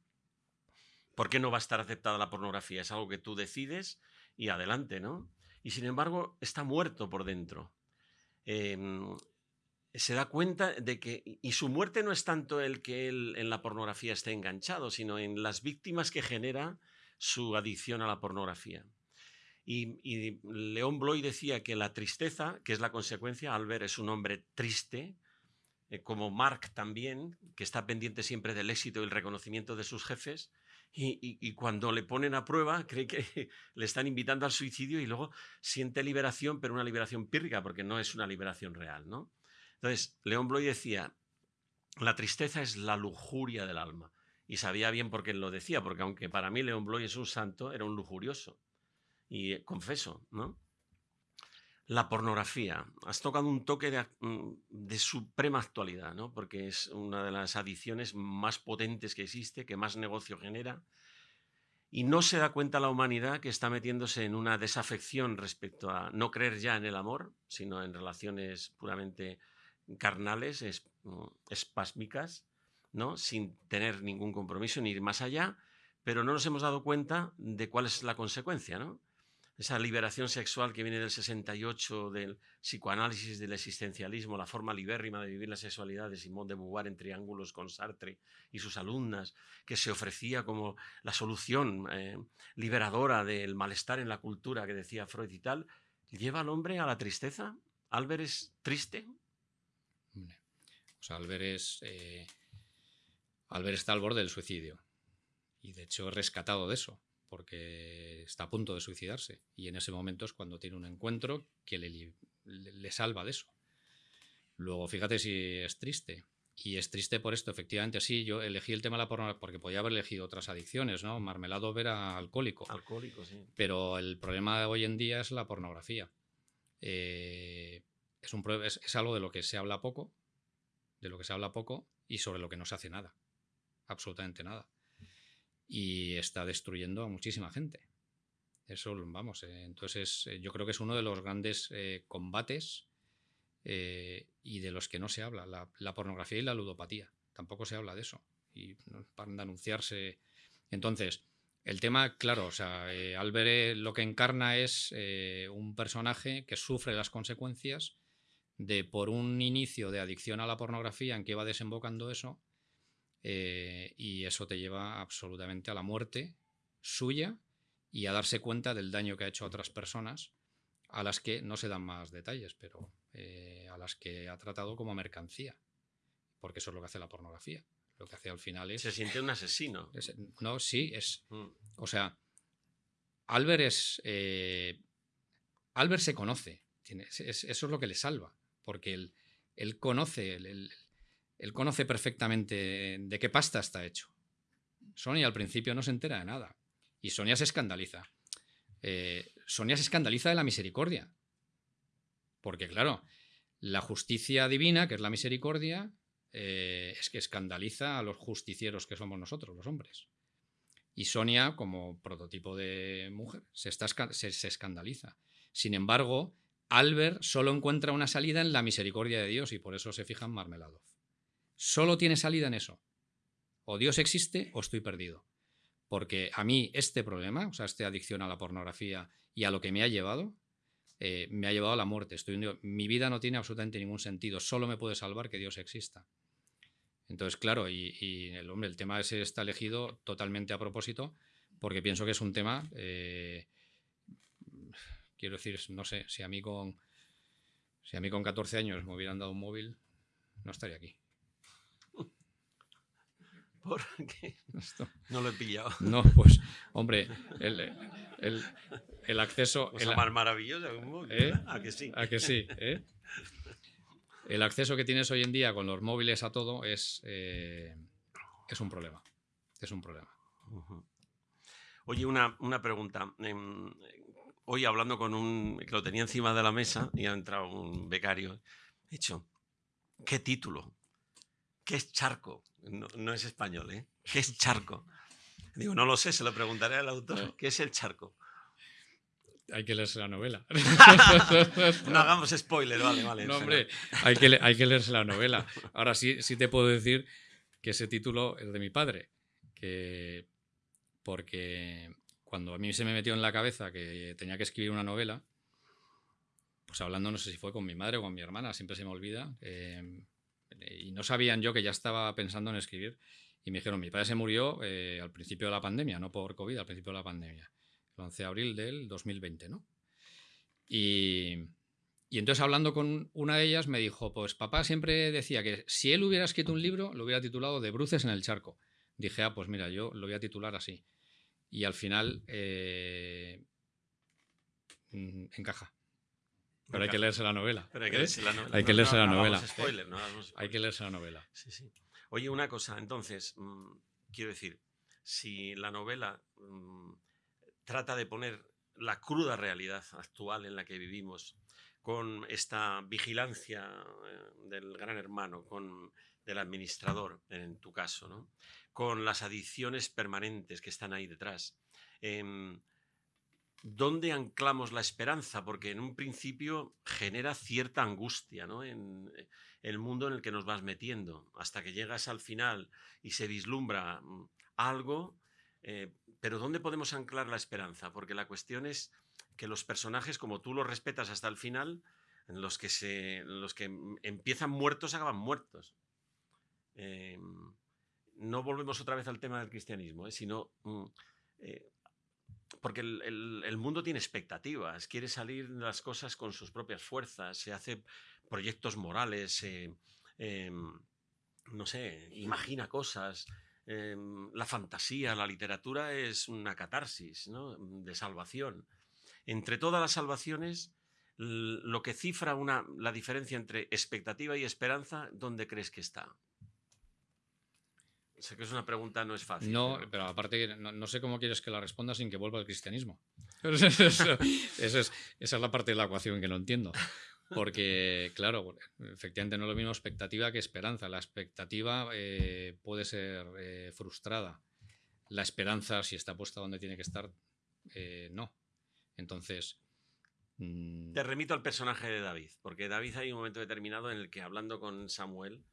¿por qué no va a estar aceptada la pornografía? Es algo que tú decides y adelante, ¿no? Y sin embargo está muerto por dentro. Em, se da cuenta de que, y su muerte no es tanto el que él en la pornografía esté enganchado, sino en las víctimas que genera su adicción a la pornografía. Y, y León Bloy decía que la tristeza, que es la consecuencia, Albert es un hombre triste, eh, como Mark también, que está pendiente siempre del éxito y el reconocimiento de sus jefes, y, cuando le ponen a prueba cree que le están invitando al suicidio y luego siente liberación, pero una liberación pírrica, porque no es una liberación real. ¿no? Entonces, León Bloy decía, la tristeza es la lujuria del alma. Y sabía bien por qué lo decía, porque aunque para mí León Bloy es un santo, era un lujurioso. Y eh, confeso, ¿no? La pornografía. Has tocado un toque de, mm, de, suprema actualidad, ¿no? Porque es una de las adicciones más potentes que existe, que más negocio genera. Y no se da cuenta la humanidad que está metiéndose en una desafección respecto a no creer ya en el amor, sino en relaciones puramente carnales, mm, espásmicas, ¿no? sin tener ningún compromiso ni ir más allá, pero no nos hemos dado cuenta de cuál es la consecuencia. ¿no? Esa liberación sexual que viene del 68, del psicoanálisis, del existencialismo, la forma libérrima de vivir la sexualidad de Simón de Beauvoir en triángulos con Sartre y sus alumnas, que se ofrecía como la solución eh, liberadora del malestar en la cultura que decía Freud y tal, lleva al hombre a la tristeza. ¿Albert es triste? O sea, Albert es... Eh, Albert está al borde del suicidio. Y de hecho es rescatado de eso porque está a punto de suicidarse y en ese momento es cuando tiene un encuentro que le, salva de eso. Luego, fíjate si es triste. Y es triste por esto, efectivamente, sí, yo elegí el tema de la pornografía porque podía haber elegido otras adicciones, ¿no? Marmelado era alcohólico. Alcohólico, sí. Pero el problema de hoy en día es la pornografía. Eh, es, un, es algo de lo que se habla poco, de lo que se habla poco y sobre lo que no se hace nada. Absolutamente nada y está destruyendo a muchísima gente. Eso, vamos, eh, entonces eh, yo creo que es uno de los grandes eh, combates y de los que no se habla, la, pornografía y la ludopatía. Tampoco se habla de eso. Y para anunciarse. Entonces, el tema, claro, o sea, Albert lo que encarna es un personaje que sufre las consecuencias de por un inicio de adicción a la pornografía en que va desembocando eso, eh, y eso te lleva absolutamente a la muerte suya y a darse cuenta del daño que ha hecho a otras personas a las que no se dan más detalles, pero eh, a las que ha tratado como mercancía, porque eso es lo que hace la pornografía. Lo que hace al final es... Se siente un asesino. no, sí, es... Mm. O sea, Albert es... Eh, Albert se conoce, eso es lo que le salva, porque él, él conoce él conoce perfectamente de qué pasta está hecho. Sonia al principio no se entera de nada. Y Sonia se escandaliza. Eh, Sonia se escandaliza de la misericordia. Porque, claro, la justicia divina, que es la misericordia, eh, es que escandaliza a los justicieros que somos nosotros, los hombres. Y Sonia, como prototipo de mujer, se, se escandaliza. Sin embargo, Albert solo encuentra una salida en la misericordia de Dios y por eso se fija en Marmeladov. Solo tiene salida en eso. O Dios existe o estoy perdido. Porque a mí este problema, o sea, esta adicción a la pornografía y a lo que me ha llevado, eh, me ha llevado a la muerte. Estoy Mi vida no tiene absolutamente ningún sentido. Solo me puede salvar que Dios exista. Entonces, claro, y, el hombre, el tema ese está elegido totalmente a propósito, porque pienso que es un tema. Eh, quiero decir, no sé, si a mí con. Si a mí con 14 años me hubieran dado un móvil, no estaría aquí. Porque no lo he pillado. No, pues, hombre, el, acceso. Cosa más maravillosa ¿Eh? ¿A que sí? ¿A que sí? ¿eh? El acceso que tienes hoy en día con los móviles a todo es, eh, es un problema. Es un problema. Oye, una, una pregunta. Em, hoy hablando con un que lo tenía encima de la mesa y ha entrado un becario, he dicho, ¿qué título? ¿Qué es charco? No, es español, ¿eh? ¿Qué es charco? Digo, no lo sé, se lo preguntaré al autor. ¿Qué es el charco? Hay que leerse la novela. no hagamos spoiler, vale, vale. No, hombre, hay que, hay que leerse la novela. Ahora sí, sí te puedo decir que ese título es de mi padre. Que porque cuando a mí se me metió en la cabeza que tenía que escribir una novela, pues hablando, no sé si fue con mi madre o con mi hermana, siempre se me olvida. Eh, y no sabían yo que ya estaba pensando en escribir. Y me dijeron, mi padre se murió eh, al principio de la pandemia, no por COVID, al principio de la pandemia. el 11 de abril del 2020, ¿no? Y, y entonces hablando con una de ellas me dijo, pues papá siempre decía que si él hubiera escrito un libro, lo hubiera titulado De bruces en el charco. Dije, ah, pues mira, yo lo voy a titular así. Y al final eh, mm, encaja. Pero hay que leerse la novela. Pero hay que leerse la novela. Hay leerse la novela. que leerse la novela. Sí, sí. Oye, una cosa, entonces, mm, quiero decir, si la novela mm, trata de poner la cruda realidad actual en la que vivimos, con esta vigilancia eh, del gran hermano, con del administrador, en tu caso, ¿no? con las adicciones permanentes que están ahí detrás. em, ¿Dónde anclamos la esperanza? Porque en un principio genera cierta angustia ¿no? en eh, el mundo en el que nos vas metiendo, hasta que llegas al final y se vislumbra mm, algo, eh, pero ¿dónde podemos anclar la esperanza? Porque la cuestión es que los personajes, como tú los respetas hasta el final, los que, se, los que mm, empiezan muertos acaban muertos. Eh, no volvemos otra vez al tema del cristianismo, ¿eh? sino mm, eh, porque el, mundo tiene expectativas, quiere salir las cosas con sus propias fuerzas, se hace proyectos morales, eh, em, no sé, imagina cosas. em, la fantasía, la literatura es una catarsis ¿no? de salvación. Entre todas las salvaciones, lo que cifra una, la diferencia entre expectativa y esperanza, ¿dónde crees que está? Sé que es una pregunta, no es fácil. No, pero- pero aparte no, no sé cómo quieres que la responda sin que vuelva al cristianismo. Eso- eso- eso es- esa es la parte de la ecuación que no entiendo. Porque, claro, efectivamente no es lo mismo expectativa que esperanza. La expectativa eh, puede ser eh, frustrada. La esperanza, si está puesta donde tiene que estar, eh, no. Entonces, mm, Te remito al personaje de David, porque David hay un momento determinado en el que hablando con Samuel,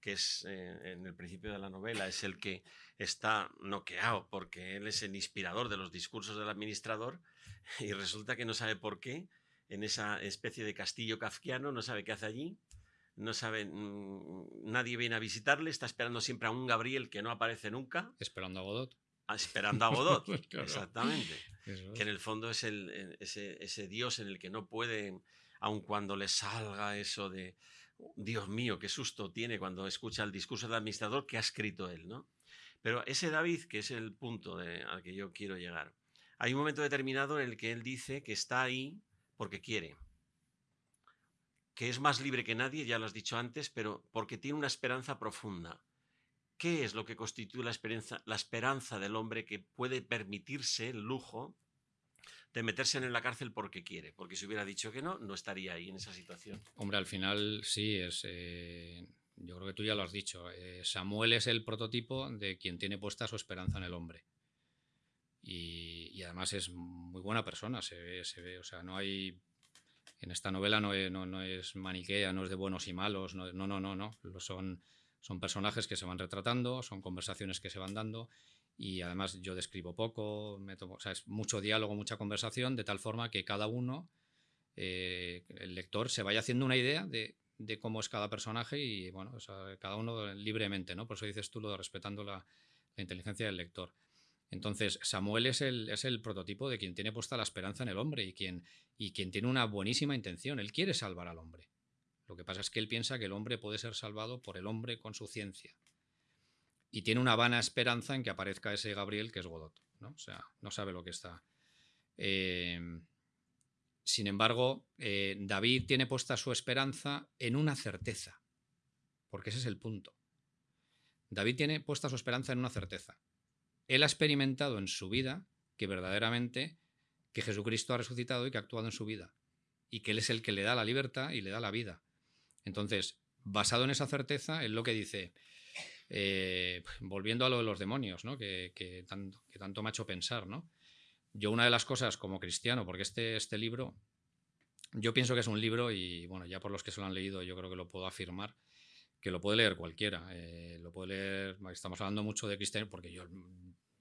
que es eh, en el principio de la novela, es el que está noqueado porque él es el inspirador de los discursos del administrador y resulta que no sabe por qué en esa especie de castillo kafkiano, no sabe qué hace allí, no sabe, mm, nadie viene a visitarle, está esperando siempre a un Gabriel que no aparece nunca, esperando a Godot. ah, esperando a Godot. Claro. Exactamente Eso que en es. el fondo es el, ese, ese Dios en el que no puede, aun cuando le salga eso de, Dios mío, qué susto tiene cuando escucha el discurso del administrador que ha escrito él, ¿no? Pero ese David, que es el punto al que yo quiero llegar, hay un momento determinado en el que él dice que está ahí porque quiere, que es más libre que nadie, ya lo has dicho antes, pero porque tiene una esperanza profunda. ¿Qué es lo que constituye la esperanza, la esperanza del hombre que puede permitirse el lujo de meterse en la cárcel porque quiere? Porque si hubiera dicho que no, no estaría ahí en esa situación. Hombre, al final sí, es. eh, yo creo que tú ya lo has dicho. eh, Samuel es el prototipo de quien tiene puesta su esperanza en el hombre. Y, y además es muy buena persona, se ve, se ve. O sea, no hay. En esta novela no es, no, no es maniquea, no es de buenos y malos. No, no, no, no. no. Son, son personajes que se van retratando, son conversaciones que se van dando. Y además yo describo poco, es mucho diálogo, mucha conversación, de tal forma que cada uno eh, el lector se vaya haciendo una idea de, cómo es cada personaje y, bueno, cada uno libremente, ¿no? Por eso dices tú lo de respetando la, la inteligencia del lector. Entonces, Samuel es el, es el prototipo de quien tiene puesta la esperanza en el hombre y quien, y quien tiene una buenísima intención. Él quiere salvar al hombre. Lo que pasa es que él piensa que el hombre puede ser salvado por el hombre con su ciencia. Y tiene una vana esperanza en que aparezca ese Gabriel que es Godot. ¿no? O sea, no sabe lo que está. Eh, sin embargo, eh, David tiene puesta su esperanza en una certeza, porque ese es el punto. David tiene puesta su esperanza en una certeza. Él ha experimentado en su vida que verdaderamente que Jesucristo ha resucitado y que ha actuado en su vida, y que Él es el que le da la libertad y le da la vida. Entonces, basado en esa certeza, es lo que dice, eh, volviendo a lo de los demonios, ¿no? que, que tanto, me ha hecho pensar, ¿no? Yo una de las cosas como cristiano, porque este, este libro, yo pienso que es un libro y bueno, ya por los que se lo han leído yo creo que lo puedo afirmar, que lo puede leer cualquiera. eh, lo puede leer, estamos hablando mucho de cristiano porque yo...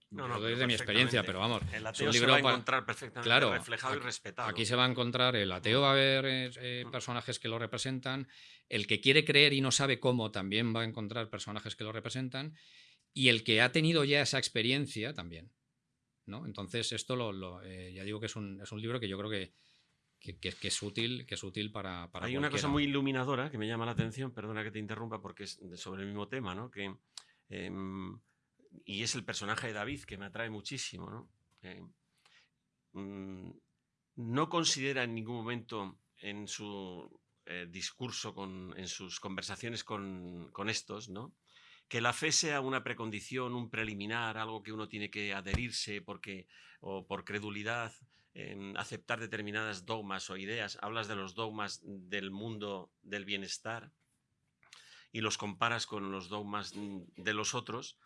No, no, lo doy pero de mi experiencia, pero vamos, El es ateo se libro va a para- encontrar perfectamente Claro, reflejado y respetado. Aquí se va a encontrar el ateo, va a haber eh, eh, Mm. personajes que lo representan, el que quiere creer y no sabe cómo también va a encontrar personajes que lo representan, y el que ha tenido ya esa experiencia también. ¿no? Entonces, esto lo, eh, ya digo que es un, es un, libro que yo creo que, que, es útil, que es útil para, para Hay una cosa muy iluminadora que me llama la atención, perdona que te interrumpa porque es sobre el mismo tema, ¿no? Que, em, y es el personaje de David que me atrae muchísimo, ¿no? Eh, mm, no considera en ningún momento en su eh, discurso, con, en sus conversaciones con, estos, ¿no? que la fe sea una precondición, un preliminar, algo que uno tiene que adherirse porque, o por credulidad, aceptar determinadas dogmas o ideas. Hablas de los dogmas del mundo del bienestar y los comparas con los dogmas de los otros.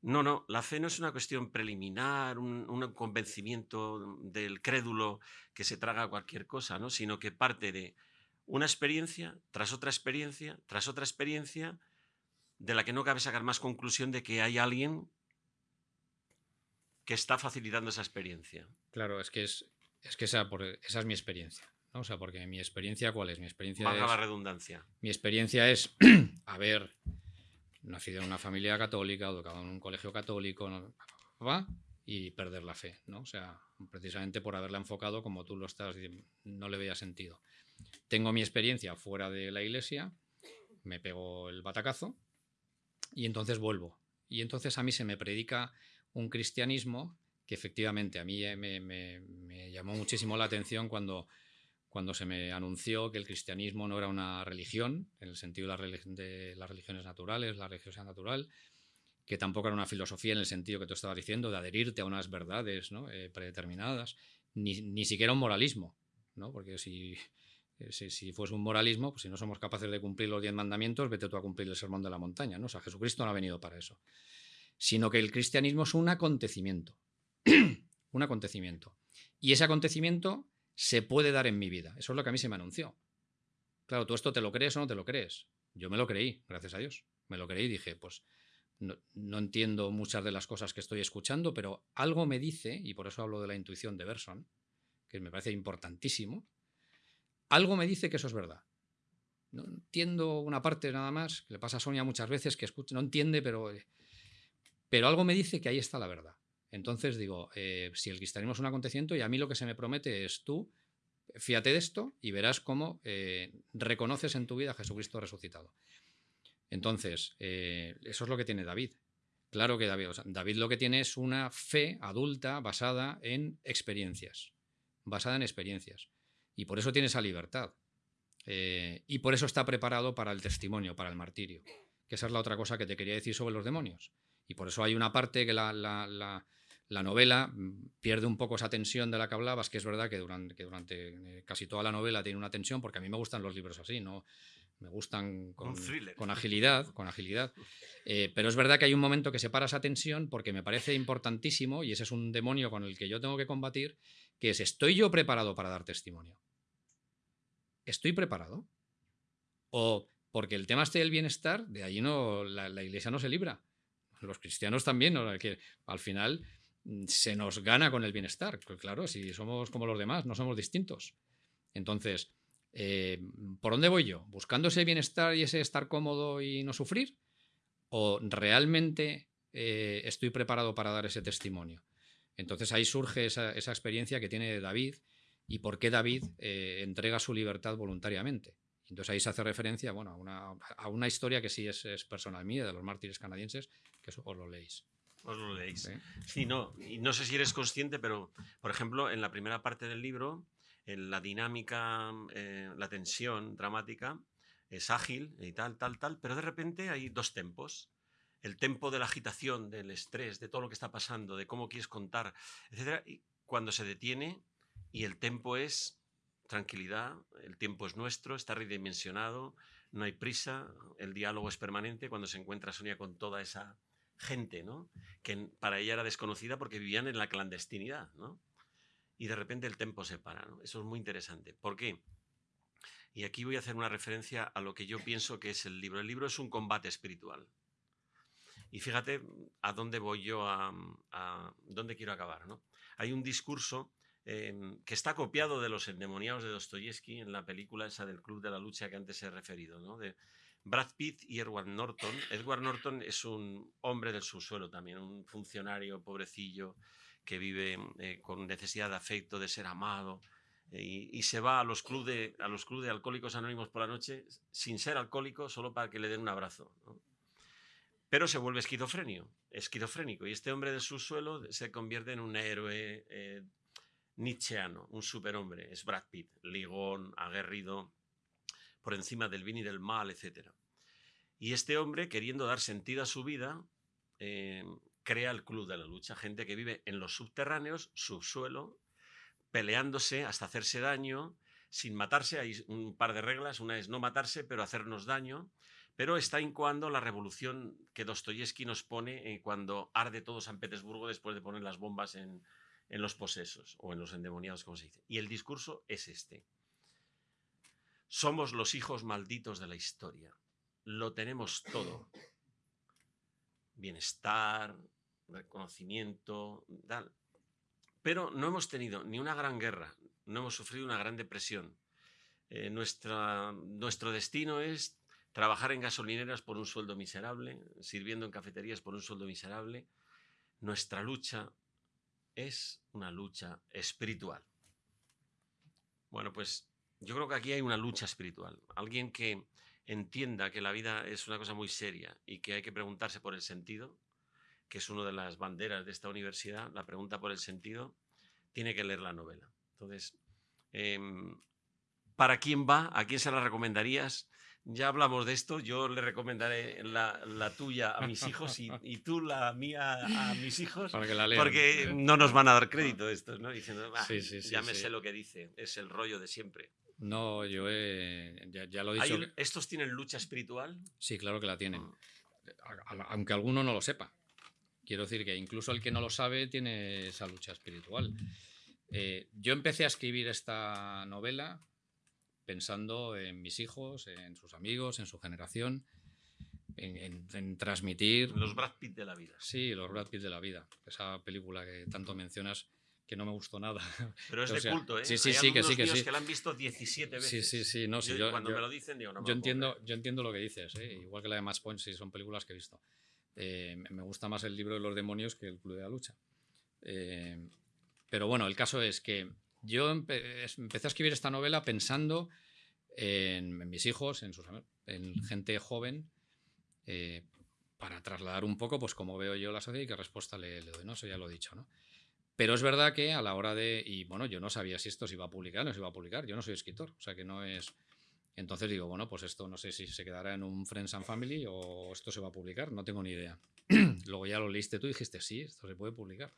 No, no, la fe no es una cuestión preliminar, un, convencimiento del crédulo que se traga cualquier cosa, ¿no? sino que parte de una experiencia tras otra experiencia, tras otra experiencia, de la que no cabe sacar más conclusión de que hay alguien que está facilitando esa experiencia. Claro, es que, es, es que esa, esa es mi experiencia. ¿no? O sea, porque mi experiencia, ¿cuál es? Mi experiencia Valga la redundancia. Mi experiencia es haber nacido en una familia católica, educado en un colegio católico, y perder la fe, ¿no? O sea, precisamente por haberla enfocado como tú lo estás no le veía sentido. Tengo mi experiencia fuera de la iglesia, me pego el batacazo y entonces vuelvo. Y entonces a mí se me predica un cristianismo que efectivamente a mí me, me llamó muchísimo la atención cuando cuando se me anunció que el cristianismo no era una religión, en el sentido de, las religiones naturales, la religiosidad natural, que tampoco era una filosofía en el sentido que tú estabas diciendo, de adherirte a unas verdades eh, predeterminadas, ni, siquiera un moralismo, ¿no? porque eh, si, si, fuese un moralismo, pues si no somos capaces de cumplir los diez mandamientos, vete tú a cumplir el sermón de la montaña. ¿no? O sea, Jesucristo no ha venido para eso. Sino que el cristianismo es un acontecimiento. un acontecimiento. Y ese acontecimiento se puede dar en mi vida. Eso es lo que a mí se me anunció. Claro, ¿tú esto te lo crees o no te lo crees? Yo me lo creí, gracias a Dios. Me lo creí y dije, pues no, entiendo muchas de las cosas que estoy escuchando, pero algo me dice, y por eso hablo de la intuición de Berson, que me parece importantísimo, algo me dice que eso es verdad. No entiendo una parte nada más, que le pasa a Sonia muchas veces, que escucha, no entiende, pero, pero algo me dice que ahí está la verdad. Entonces digo, eh, si el cristianismo es un acontecimiento y a mí lo que se me promete es tú, fíjate de esto y verás cómo eh, reconoces en tu vida a Jesucristo resucitado. Entonces, eh, eso es lo que tiene David. Claro que David, David lo que tiene es una fe adulta basada en experiencias, basada en experiencias. Y por eso tiene esa libertad. y por eso está preparado para el testimonio, para el martirio. Que esa es la otra cosa que te quería decir sobre los demonios. Y por eso hay una parte que la la novela mm, pierde un poco esa tensión de la que hablabas, que es verdad que durante, que durante eh, casi toda la novela tiene una tensión, porque a mí me gustan los libros así, ¿no? Me gustan con, con agilidad, con agilidad. Eh, pero es verdad que hay un momento que separa esa tensión porque me parece importantísimo, y ese es un demonio con el que yo tengo que combatir, que es, ¿estoy yo preparado para dar testimonio? ¿Estoy preparado? O porque el tema este del bienestar, de ahí no, la, iglesia no se libra. Los cristianos también, ¿no? que al final se nos gana con el bienestar. Pues claro, si somos como los demás, no somos distintos. Entonces, eh, ¿por dónde voy yo? ¿Buscando ese bienestar y ese estar cómodo y no sufrir? ¿O realmente eh, estoy preparado para dar ese testimonio? Entonces ahí surge esa, experiencia que tiene David y por qué David eh, entrega su libertad voluntariamente. Entonces ahí se hace referencia bueno, a, una, historia que sí es, personal mía, de los mártires canadienses, que os lo leéis. Os lo leéis. Sí, no, y no sé si eres consciente, pero, por ejemplo, en la primera parte del libro, en la dinámica, eh, la tensión dramática es ágil y tal, tal, tal, pero de repente hay dos tempos. El tempo de la agitación, del estrés, de todo lo que está pasando, de cómo quieres contar, etc. Y cuando se detiene y el tempo es tranquilidad, el tiempo es nuestro, está redimensionado, no hay prisa, el diálogo es permanente cuando se encuentra Sonia con toda esa gente, ¿no? Que para ella era desconocida porque vivían en la clandestinidad, ¿no? Y de repente el tempo se para, ¿no? Eso es muy interesante. ¿Por qué? Y aquí voy a hacer una referencia a lo que yo pienso que es el libro. El libro es un combate espiritual. Y fíjate a dónde voy yo a, dónde quiero acabar, ¿no? Hay un discurso em, que está copiado de los endemoniados de Dostoyevsky en la película esa del Club de la Lucha que antes he referido, ¿no? De, Brad Pitt y Edward Norton. Edward Norton es un hombre del subsuelo también, un funcionario pobrecillo que vive eh, con necesidad de afecto, de ser amado, eh, y, se va a los clubes de, alcohólicos anónimos por la noche sin ser alcohólico, solo para que le den un abrazo. Pero se vuelve esquizofrénico, esquizofrénico, y este hombre del subsuelo se convierte en un héroe eh, nietzscheano, un superhombre. Es Brad Pitt, ligón, aguerrido, por encima del bien y del mal, etc. Y este hombre, queriendo dar sentido a su vida, eh, crea el Club de la Lucha, gente que vive en los subterráneos, subsuelo, peleándose hasta hacerse daño, sin matarse. Hay un par de reglas, una es no matarse, pero hacernos daño. Pero está incoando la revolución que Dostoyevsky nos pone eh, cuando arde todo San Petersburgo después de poner las bombas en, en los posesos o en los endemoniados, como se dice. Y el discurso es este. Somos los hijos malditos de la historia. Lo tenemos todo. Bienestar, reconocimiento, tal. Pero no hemos tenido ni una gran guerra, no hemos sufrido una gran depresión. Eh, nuestra, nuestro destino es trabajar en gasolineras por un sueldo miserable, sirviendo en cafeterías por un sueldo miserable. Nuestra lucha es una lucha espiritual. Bueno, pues yo creo que aquí hay una lucha espiritual. Alguien que entienda que la vida es una cosa muy seria y que hay que preguntarse por el sentido, que es una de las banderas de esta universidad, la pregunta por el sentido, tiene que leer la novela. Entonces, em, ¿para quién va? ¿A quién se la recomendarías? Ya hablamos de esto, yo le recomendaré la, tuya a mis hijos y, tú la mía a mis hijos, porque no nos van a dar crédito estos, ¿no? Diciendo, ya me sé lo que dice, es el rollo de siempre. No, yo ya, lo he dicho. ¿Estos tienen lucha espiritual? Sí, claro que la tienen, ah. aunque alguno no lo sepa. Quiero decir que incluso el que no lo sabe tiene esa lucha espiritual. Eh, yo empecé a escribir esta novela pensando en mis hijos, en sus amigos, en su generación, en, transmitir... Los Brad Pitt de la vida. Sí, los Brad Pitt de la vida. Esa película que tanto mencionas que no me gustó nada. Pero es de culto, ¿eh? Sí, sí, sí, que sí, que sí. que la han visto 17 veces. Sí, sí, sí. No, yo, cuando me lo dicen, digo, no yo entiendo, yo entiendo lo que dices, ¿eh? igual que la de Match Point, sí, son películas que he visto. Eh, me gusta más el libro de los demonios que el Club de la Lucha. Eh, pero bueno, el caso es que yo empecé a escribir esta novela pensando en, mis hijos, en, sus, en gente joven, eh, para trasladar un poco pues cómo veo yo la sociedad y qué respuesta le, doy, ¿no? Eso ya lo he dicho, ¿no? Pero es verdad que a la hora de... Y bueno, yo no sabía si esto se iba a publicar o no se iba a publicar. Yo no soy escritor, o sea que no es... Entonces digo, bueno, pues esto no sé si se quedará en un Friends and Family o esto se va a publicar, no tengo ni idea. Luego ya lo leíste tú y dijiste, sí, esto se puede publicar.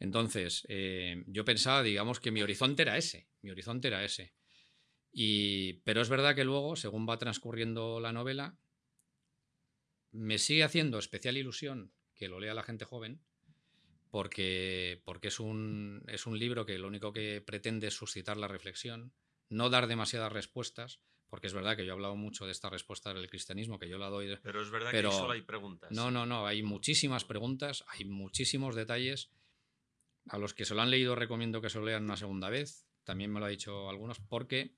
Entonces, eh, yo pensaba, digamos, que mi horizonte era ese, mi horizonte era ese. Y, pero es verdad que luego, según va transcurriendo la novela, me sigue haciendo especial ilusión que lo lea la gente joven, porque, porque es, un, es un libro que lo único que pretende es suscitar la reflexión, no dar demasiadas respuestas, porque es verdad que yo he hablado mucho de esta respuesta del cristianismo, que yo la doy. Pero es verdad que solo hay preguntas. No, no, no, hay muchísimas preguntas, hay muchísimos detalles a los que se lo han leído recomiendo que se lo lean una segunda vez. También me lo ha dicho algunos, porque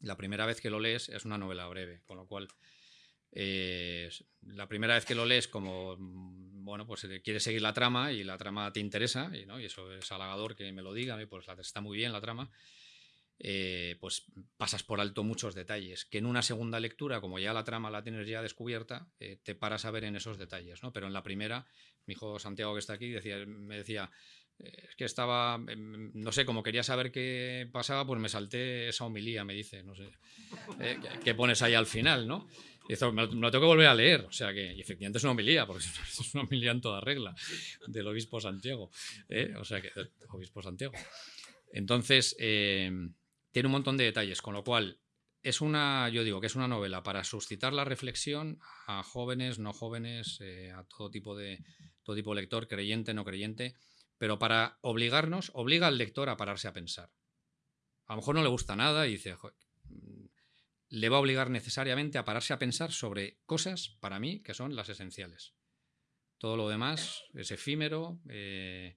la primera vez que lo lees es una novela breve, con lo cual eh, la primera vez que lo lees como, bueno, pues quieres seguir la trama y la trama te interesa, y, ¿no? y eso es halagador que me lo diga, pues está muy bien la trama, eh, pues pasas por alto muchos detalles, que en una segunda lectura, como ya la trama la tienes ya descubierta, eh, te paras a ver en esos detalles, ¿no? Pero en la primera, mi hijo Santiago que está aquí me decía, es que estaba, em, no sé, como quería saber qué pasaba, pues me salté esa homilía, me dice, no sé, eh, que pones ahí al final, ¿no? Me, lo tengo que volver a leer, o sea que efectivamente es una homilía, porque es una homilía en toda regla, del obispo Santiago, ¿eh? o sea que, obispo Santiago. Entonces, em, tiene un montón de detalles, con lo cual es una, yo digo que es una novela para suscitar la reflexión a jóvenes, no jóvenes, eh, a todo tipo de todo tipo de lector, creyente, no creyente, pero para obligarnos, obliga al lector a pararse a pensar. A lo mejor no le gusta nada y dice, le va a obligar necesariamente a pararse a pensar sobre cosas, para mí, que son las esenciales. Todo lo demás es efímero, eh,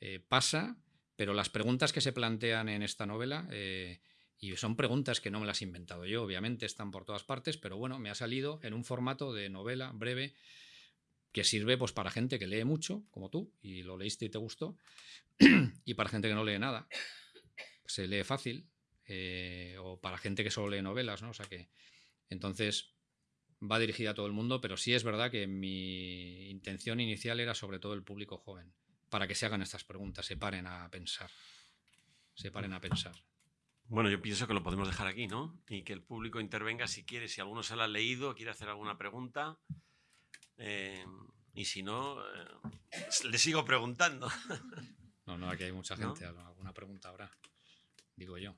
eh, pasa, pero las preguntas que se plantean en esta novela, eh, y son preguntas que no me las he inventado yo, obviamente están por todas partes, pero bueno, me ha salido en un formato de novela breve, que sirve pues, para gente que lee mucho, como tú, y lo leíste y te gustó, y para gente que no lee nada, se lee fácil, eh, o para gente que solo lee novelas, ¿no? O sea que, entonces, va dirigida a todo el mundo, pero sí es verdad que mi intención inicial era sobre todo el público joven, para que se hagan estas preguntas, se paren a pensar, se paren a pensar. Bueno, yo pienso que lo podemos dejar aquí, ¿no? Y que el público intervenga si quiere, si alguno se lo ha leído, quiere hacer alguna pregunta. Eh, y si no, eh, le sigo preguntando. No, no, aquí hay mucha gente, alguna pregunta habrá, digo yo.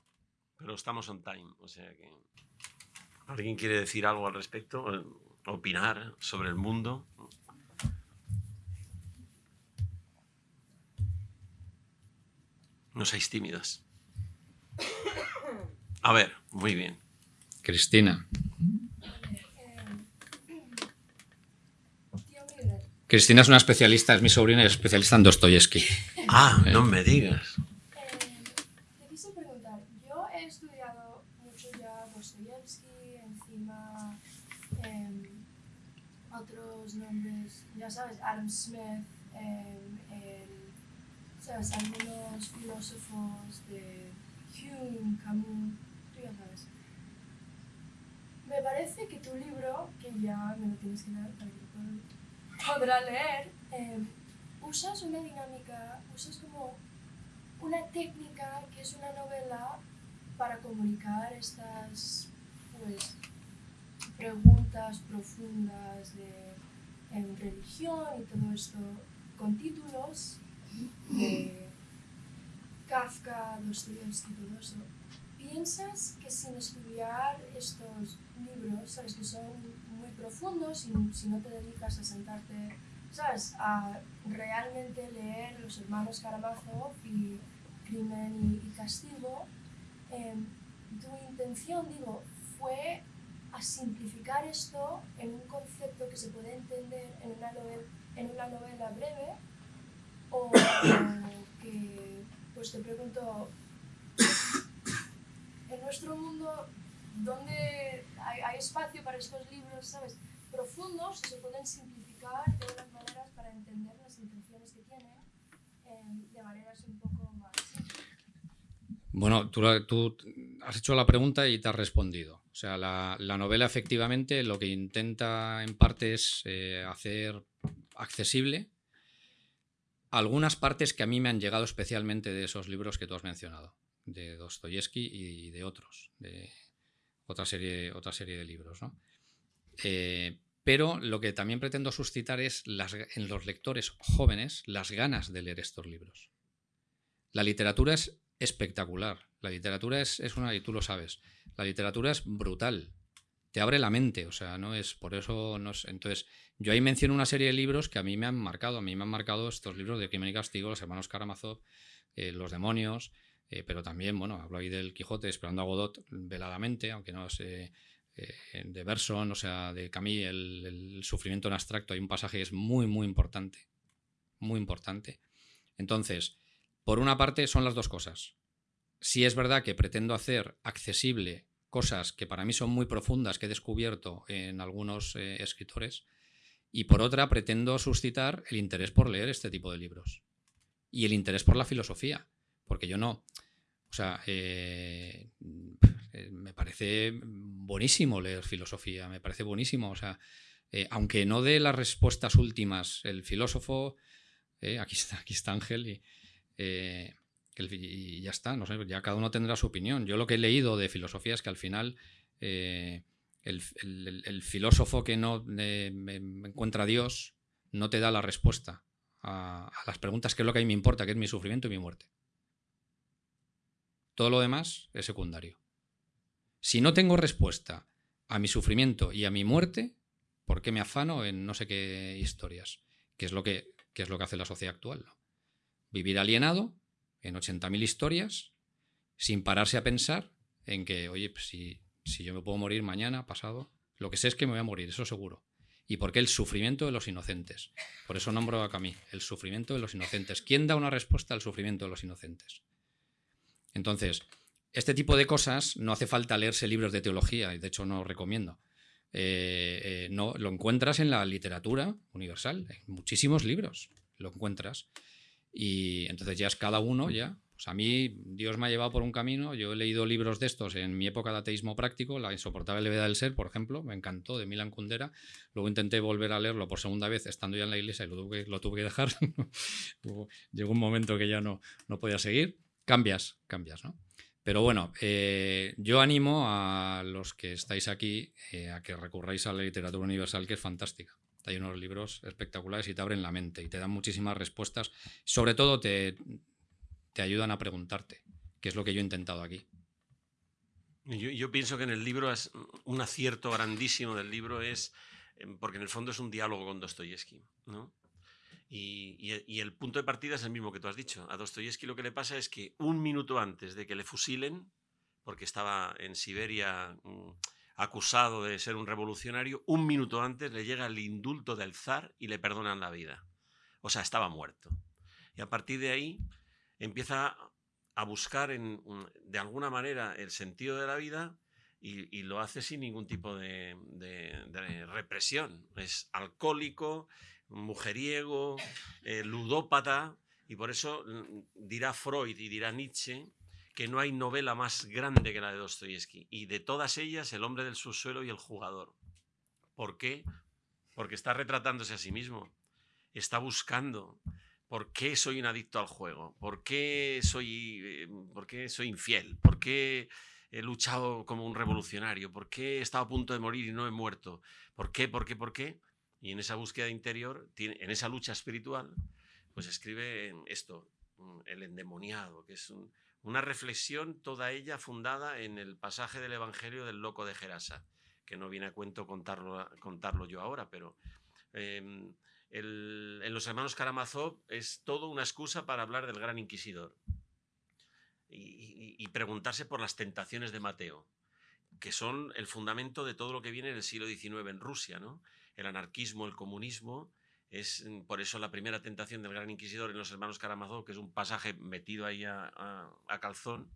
Pero estamos on time, o sea que... ¿Alguien quiere decir algo al respecto? ¿Opinar sobre el mundo? No seáis tímidas. A ver, muy bien. Cristina. Cristina es una especialista, es mi sobrina y es especialista en Dostoyevsky. Ah, no me digas. te quise preguntar, yo he estudiado mucho ya Dostoyevsky, encima em, otros nombres, ya sabes, Adam Smith, em, sabes, algunos filósofos de Hume, Camus, tú ya sabes. Me parece que tu libro, que ya me lo tienes que dar para que lo podrá leer, em, usas una dinámica, usas como una técnica que es una novela para comunicar estas pues, preguntas profundas de religión y todo esto con títulos de Kafka, Dostoyevsky, todo eso. ¿Piensas que sin estudiar estos libros, sabes que son muy profundos, y si no te dedicas a sentarte, sabes, a realmente leer Los Hermanos Karamazov y Crimen y, Castigo, em, tu intención, digo, fue a simplificar esto en un concepto que se puede entender en una novela, en una novela breve o que, pues te pregunto, en nuestro mundo, ¿dónde hay, espacio para estos libros, sabes, profundos y se pueden simplificar de unas maneras para entender las intenciones que tienen em, de maneras un poco más Bueno, tú, tú, has hecho la pregunta y te has respondido. O sea, la, la novela efectivamente lo que intenta en parte es eh, hacer accesible algunas partes que a mí me han llegado especialmente de esos libros que tú has mencionado, de Dostoyevsky y de otros, de otra serie, otra serie de libros. Eh, pero lo que también pretendo suscitar es en los lectores jóvenes las ganas de leer estos libros. La literatura es espectacular, la literatura es, es una, y tú lo sabes, la literatura es brutal, te abre la mente, o sea, no es por eso no es, entonces yo ahí menciono una serie de libros que a mí me han marcado, a mí me han marcado estos libros de Crimen y Castigo, los hermanos Karamazov, eh, los demonios, eh, pero también, bueno, hablo ahí del Quijote, esperando a Godot veladamente, aunque no sé, eh, de Berson, o sea, de Camille, el, el, sufrimiento en abstracto, hay un pasaje que es muy, muy importante, muy importante. Entonces, por una parte son las dos cosas. Si es verdad que pretendo hacer accesible cosas que para mí son muy profundas que he descubierto en algunos eh, escritores, y por otra pretendo suscitar el interés por leer este tipo de libros y el interés por la filosofía, porque yo no, o sea, eh, me parece buenísimo leer filosofía, me parece buenísimo, o sea, eh, aunque no dé las respuestas últimas, el filósofo, aquí, está, aquí está Ángel, y, y ya está, no sé, ya cada uno tendrá su opinión. Yo lo que he leído de filosofía es que al final eh, el, filósofo que no me encuentra a Dios no te da la respuesta a, las preguntas que es lo que a mí me importa, que es mi sufrimiento y mi muerte. Todo lo demás es secundario. Si no tengo respuesta a mi sufrimiento y a mi muerte, ¿por qué me afano en no sé qué historias? Que es lo que, es lo que hace la sociedad actual. Vivir alienado en 80.000 historias sin pararse a pensar en que, oye, pues si, yo me puedo morir mañana, pasado, lo que sé es que me voy a morir, eso seguro. ¿Y por qué el sufrimiento de los inocentes? Por eso nombro a Camille, el sufrimiento de los inocentes. ¿Quién da una respuesta al sufrimiento de los inocentes? Entonces, este tipo de cosas no hace falta leerse libros de teología, y de hecho no recomiendo, eh, eh, no, lo encuentras en la literatura universal, en muchísimos libros lo encuentras. Y entonces ya es cada uno, ya. a mí Dios me ha llevado por un camino, yo he leído libros de estos en mi época de ateísmo práctico, La insoportable levedad del ser, por ejemplo, me encantó, de Milan Kundera. Luego intenté volver a leerlo por segunda vez estando ya en la iglesia y lo tuve, lo tuve que dejar. Llegó un momento que ya no, no podía seguir. Cambias, cambias, ¿no? Pero bueno, eh, yo animo a los que estáis aquí eh, a que recurráis a la literatura universal, que es fantástica. Hay unos libros espectaculares y te abren la mente y te dan muchísimas respuestas. Sobre todo te, te ayudan a preguntarte, que es lo que yo he intentado aquí. Yo, pienso que en el libro es un acierto grandísimo del libro es em, porque en el fondo es un diálogo con Dostoyevsky, ¿no? Y, el punto de partida es el mismo que tú has dicho. A Dostoyevsky lo que le pasa es que un minuto antes de que le fusilen, porque estaba en Siberia mm, acusado de ser un revolucionario, un minuto antes le llega el indulto del zar y le perdonan la vida. O sea, estaba muerto. Y a partir de ahí empieza a buscar en, de alguna manera el sentido de la vida y, lo hace sin ningún tipo de represión. Es alcohólico, mujeriego, eh, ludópata, y por eso mm, dirá Freud y dirá Nietzsche que no hay novela más grande que la de Dostoyevsky. Y de todas ellas, El hombre del subsuelo y El jugador. ¿Por qué? Porque está retratándose a sí mismo. Está buscando. ¿Por qué soy un adicto al juego? ¿Por qué soy, eh, por qué soy infiel? ¿Por qué he luchado como un revolucionario? ¿Por qué he estado a punto de morir y no he muerto? ¿Por qué? ¿Por qué? ¿Por qué? Y en esa búsqueda interior, en esa lucha espiritual, pues escribe esto, el endemoniado, que es una reflexión toda ella fundada en el pasaje del Evangelio del loco de Gerasa, que no viene a cuento contarlo, contarlo yo ahora, pero em, en los hermanos Karamazov es todo una excusa para hablar del gran inquisidor y, y preguntarse por las tentaciones de Mateo, que son el fundamento de todo lo que viene en el siglo XIX en Rusia, ¿no? el anarquismo, el comunismo. Es mm, por eso la primera tentación del gran inquisidor en los hermanos Karamazov, que es un pasaje metido ahí a, calzón,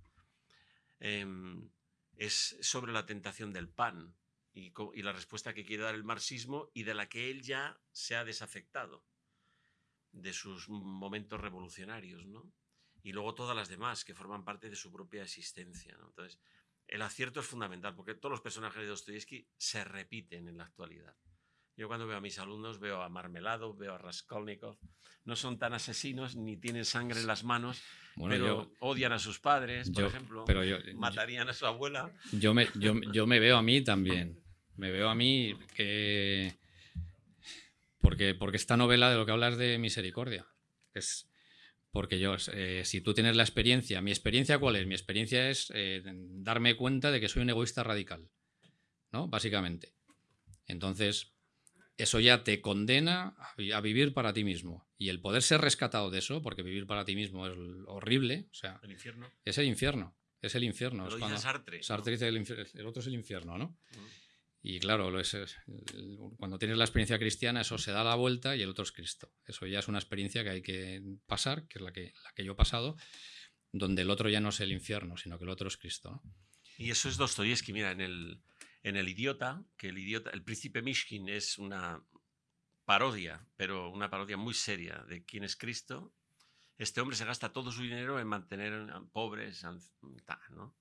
em, es sobre la tentación del pan y, la respuesta que quiere dar el marxismo y de la que él ya se ha desafectado de sus momentos revolucionarios, ¿no? Y luego todas las demás que forman parte de su propia existencia, Entonces, el acierto es fundamental porque todos los personajes de Dostoyevsky se repiten en la actualidad. Yo cuando veo a mis alumnos veo a Marmelado, veo a Raskolnikov. No son tan asesinos ni tienen sangre en las manos, pero odian a sus padres, por ejemplo. Pero matarían a su abuela. Yo me, yo, me veo a mí también. Me veo a mí que... Porque, porque esta novela de lo que hablas de misericordia. Es, porque yo, eh, si tú tienes la experiencia, ¿mi experiencia cuál es? Mi experiencia es eh, darme cuenta de que soy un egoísta radical, ¿no? Básicamente. Entonces, eso ya te condena a vivir para ti mismo. Y el poder ser rescatado de eso, porque vivir para ti mismo es horrible, o sea, el infierno. es el infierno. Es el infierno. Lo dice Sartre. Sartre dice el, el, otro es el infierno, ¿no? Y claro, lo es, cuando tienes la experiencia cristiana, eso se da la vuelta y el otro es Cristo. Eso ya es una experiencia que hay que pasar, que es la que, la que yo he pasado, donde el otro ya no es el infierno, sino que el otro es Cristo. Y eso es Dostoyevsky, mira, en el, en El Idiota, que el idiota, el príncipe Mishkin es una parodia, pero una parodia muy seria de quién es Cristo. Este hombre se gasta todo su dinero en mantener pobres, ¿no?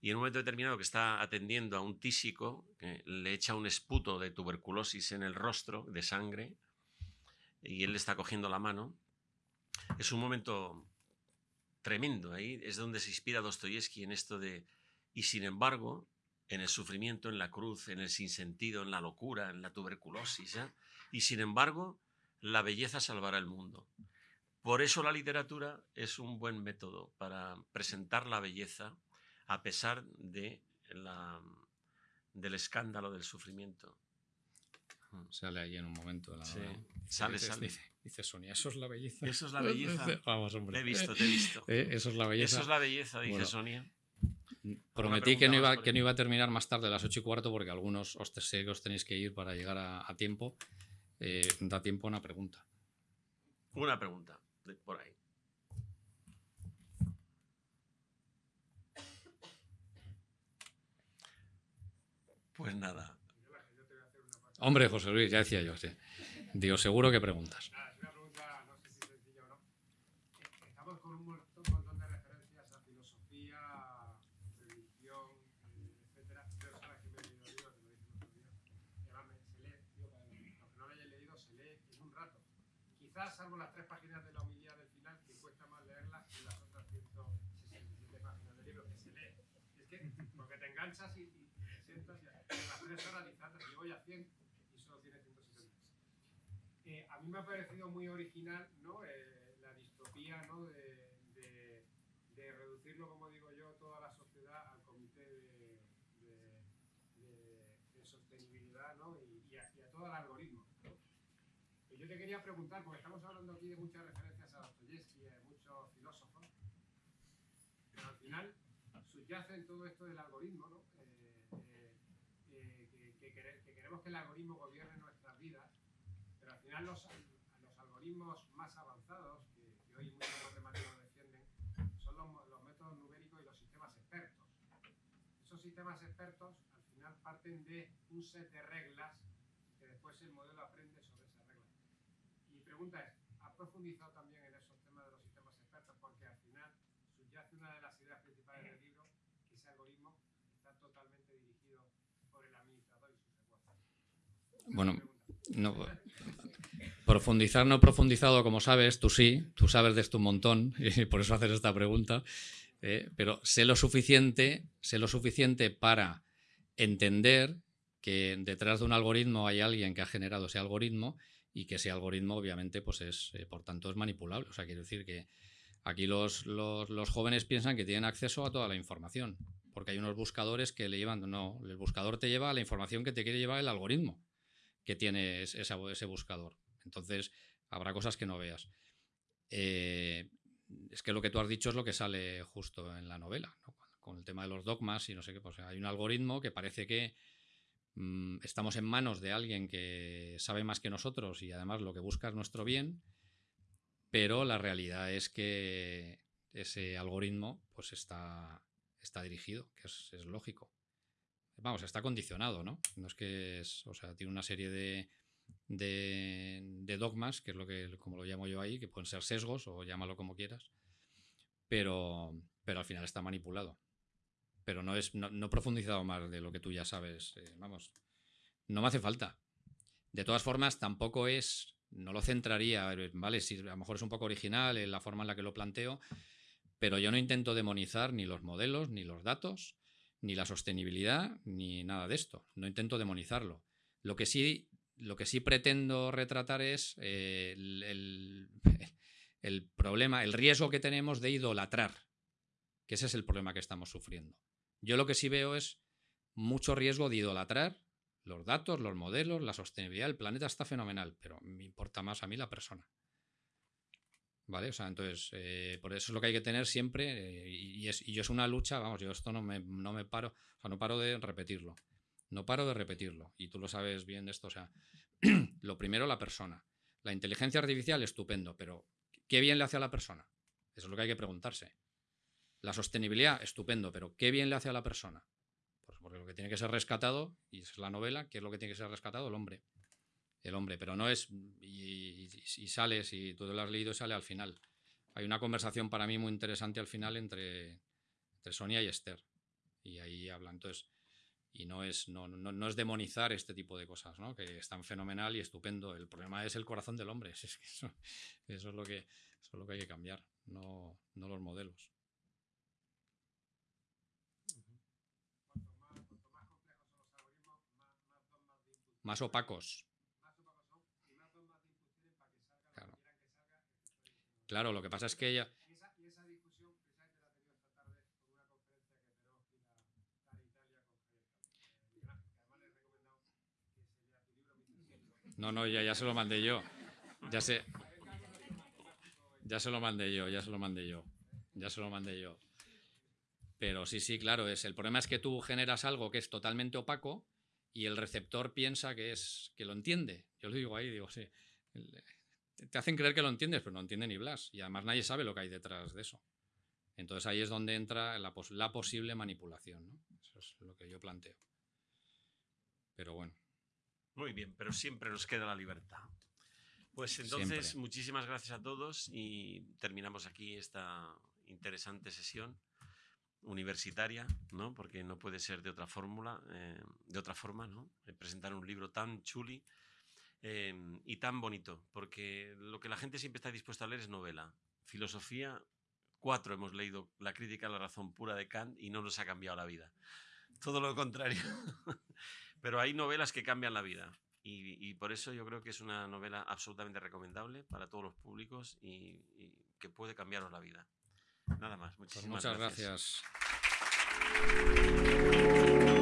Y en un momento determinado que está atendiendo a un tísico, que le echa un esputo de tuberculosis en el rostro, de sangre, y él le está cogiendo la mano. Es un momento tremendo. Ahí es donde se inspira Dostoyevsky en esto de, y sin embargo, en el sufrimiento, en la cruz, en el sinsentido, en la locura, en la tuberculosis. ¿eh? Y sin embargo, la belleza salvará el mundo. Por eso la literatura es un buen método para presentar la belleza a pesar de la, del escándalo del sufrimiento. Sale ahí en un momento. La sí. Sale, sale. Dice, Sonia, eso es la belleza. Eso es la belleza. Vamos, hombre. Te he visto, te he visto. Eh, eso es la belleza. Eso es la belleza, dice Sonia. Prometí que no, iba, que no iba a terminar más tarde a las 8 y cuarto porque algunos os, sé que os tenéis que ir para llegar a, tiempo. Eh, da tiempo a una pregunta. Una pregunta, por ahí. Pues nada. Hombre, José Luis, ya decía yo, sí. Digo, seguro que preguntas. Nada, es una pregunta, no sé si sencilla o no. Eh, Estamos con un montón, un montón de referencias a filosofía, religión, eh, etcétera. Pero sabes que me he leído libros, te lo dije el otro día. Y además me- se lee, digo, para los que no lo hayan leído, se lee en un rato. Quizás salvo las tres páginas de la homilía del final, que cuesta más leerlas que las otras 167 páginas del libro, que se lee. Es que, porque te enganchas y, y te sientas y a las tres horas dices, "Anda, si voy a 100 y solo tiene 170. Eh, a mí me ha parecido muy original ¿no? Eh, la distopía ¿no? de, de- de reducirlo, como digo yo, toda la sociedad al comité de, de- sostenibilidad ¿no? y, y a, y a todo el algoritmo. ¿no? Y yo te quería preguntar, porque estamos hablando aquí de muchas referencias a Dostoyevsky y a muchos filósofos, pero al final subyace en todo esto del algoritmo, ¿no? Eh, eh, eh, que, que que queremos que el algoritmo gobierne nuestras vidas, pero al final los, los algoritmos más avanzados, que, que hoy muchos matemáticos defienden, son los, los métodos numéricos y los sistemas expertos. Esos sistemas expertos al final parten de un set de reglas que después el modelo aprende sobre esas reglas. Mi pregunta es, ¿has profundizado también en esos temas de los sistemas expertos? Porque al final subyace una de las ideas principales del libro, que ese algoritmo está totalmente dirigido por el administrador y sus secuaces. Bueno, no, profundizar no profundizado, como sabes, tú sí, tú sabes de esto un montón y por eso haces esta pregunta, eh, pero sé lo suficiente, sé lo suficiente para entender que detrás de un algoritmo hay alguien que ha generado ese algoritmo y que ese algoritmo obviamente pues es, eh, por tanto, es manipulable. O sea, quiero decir que aquí los, los- los jóvenes piensan que tienen acceso a toda la información, porque hay unos buscadores que le llevan, no, el buscador te lleva la información que te quiere llevar el algoritmo que tiene ese buscador. Entonces, habrá cosas que no veas. Eh, es que lo que tú has dicho es lo que sale justo en la novela, ¿no? con el tema de los dogmas y no sé qué. Pues hay un algoritmo que parece que mm, estamos en manos de alguien que sabe más que nosotros y además lo que busca es nuestro bien, pero la realidad es que ese algoritmo pues está, está dirigido, que es lógico. Vamos, está condicionado, ¿no? No es que es, o sea, tiene una serie de, de, dogmas, que es lo que, como lo llamo yo ahí, que pueden ser sesgos o llámalo como quieras, pero, pero al final está manipulado. Pero no, es, no, he profundizado más de lo que tú ya sabes. eh, vamos, no me hace falta. De todas formas, tampoco es, no lo centraría, eh, ¿vale? Si a lo mejor es un poco original en la forma en la que lo planteo, pero yo no intento demonizar ni los modelos, ni los datos, ni la sostenibilidad, ni nada de esto. No intento demonizarlo. Lo que sí, lo que sí pretendo retratar es eh, el, problema, el riesgo que tenemos de idolatrar, que ese es el problema que estamos sufriendo. Yo lo que sí veo es mucho riesgo de idolatrar los datos, los modelos, la sostenibilidad. El planeta está fenomenal, pero me importa más a mí la persona. ¿Vale? O sea, entonces, eh, por eso es lo que hay que tener siempre, eh, y, es, y yo es una lucha, vamos, yo esto no me, no me paro, o sea, no paro de repetirlo. No paro de repetirlo, y tú lo sabes bien de esto, o sea, lo primero la persona. La inteligencia artificial, estupendo, pero ¿qué bien le hace a la persona? Eso es lo que hay que preguntarse. La sostenibilidad, estupendo, pero ¿qué bien le hace a la persona? Pues porque lo que tiene que ser rescatado, y es la novela, ¿qué es lo que tiene que ser rescatado? El hombre. El hombre, pero no es. Y, y- y sale, si tú lo has leído, sale al final. Hay una conversación para mí muy interesante al final entre, entre Sonia y Esther. Y ahí hablan. Entonces, y no es, no, no, no es demonizar este tipo de cosas, ¿no? que están fenomenal y estupendo. El problema es el corazón del hombre. Es que eso, eso es lo que, eso es lo que hay que cambiar, no, no los modelos. Más, cuanto más complejos son los algoritmos, más, más dogmas de input. Más opacos. Más opacos son y más dogmas de input tienen para que salga Claro. lo que quieran que salga. el que estoy diciendo. Claro, lo que pasa es que ella. Y esa, y esa discusión precisamente la he tenido esta tarde con una conferencia que Peroschi da, da en Italia con Javier Campos, Miguel Ángel, que además le he recomendado que se lea tu libro mientras No, no, ya, ya se lo mandé yo. Ya sé. Ya se lo mandé yo, ya se lo mandé yo. Ya se lo mandé yo. Pero sí, sí, claro, es. El problema es que tú generas algo que es totalmente opaco y el receptor piensa que es. que lo entiende. Yo lo digo ahí, digo, sí. El- Te hacen creer que lo entiendes, pero no entiende ni Blas. Y además nadie sabe lo que hay detrás de eso. Entonces ahí es donde entra la, pos- la posible manipulación, ¿no? Eso es lo que yo planteo. Pero bueno. Muy bien, pero siempre nos queda la libertad. Pues entonces, Siempre. muchísimas gracias a todos y terminamos aquí esta interesante sesión universitaria, ¿no? Porque no puede ser de otra fórmula, eh, de otra forma, ¿no? Eh, Presentar un libro tan chuli eh, y tan bonito, porque lo que la gente siempre está dispuesta a leer es novela. Filosofía, cuatro hemos leído La crítica a la razón pura de Kant y no nos ha cambiado la vida. Todo lo contrario. Pero hay novelas que cambian la vida. Y, y por eso yo creo que es una novela absolutamente recomendable para todos los públicos y, y que puede cambiaros la vida. Nada más. Pues Muchísimas muchas gracias. gracias.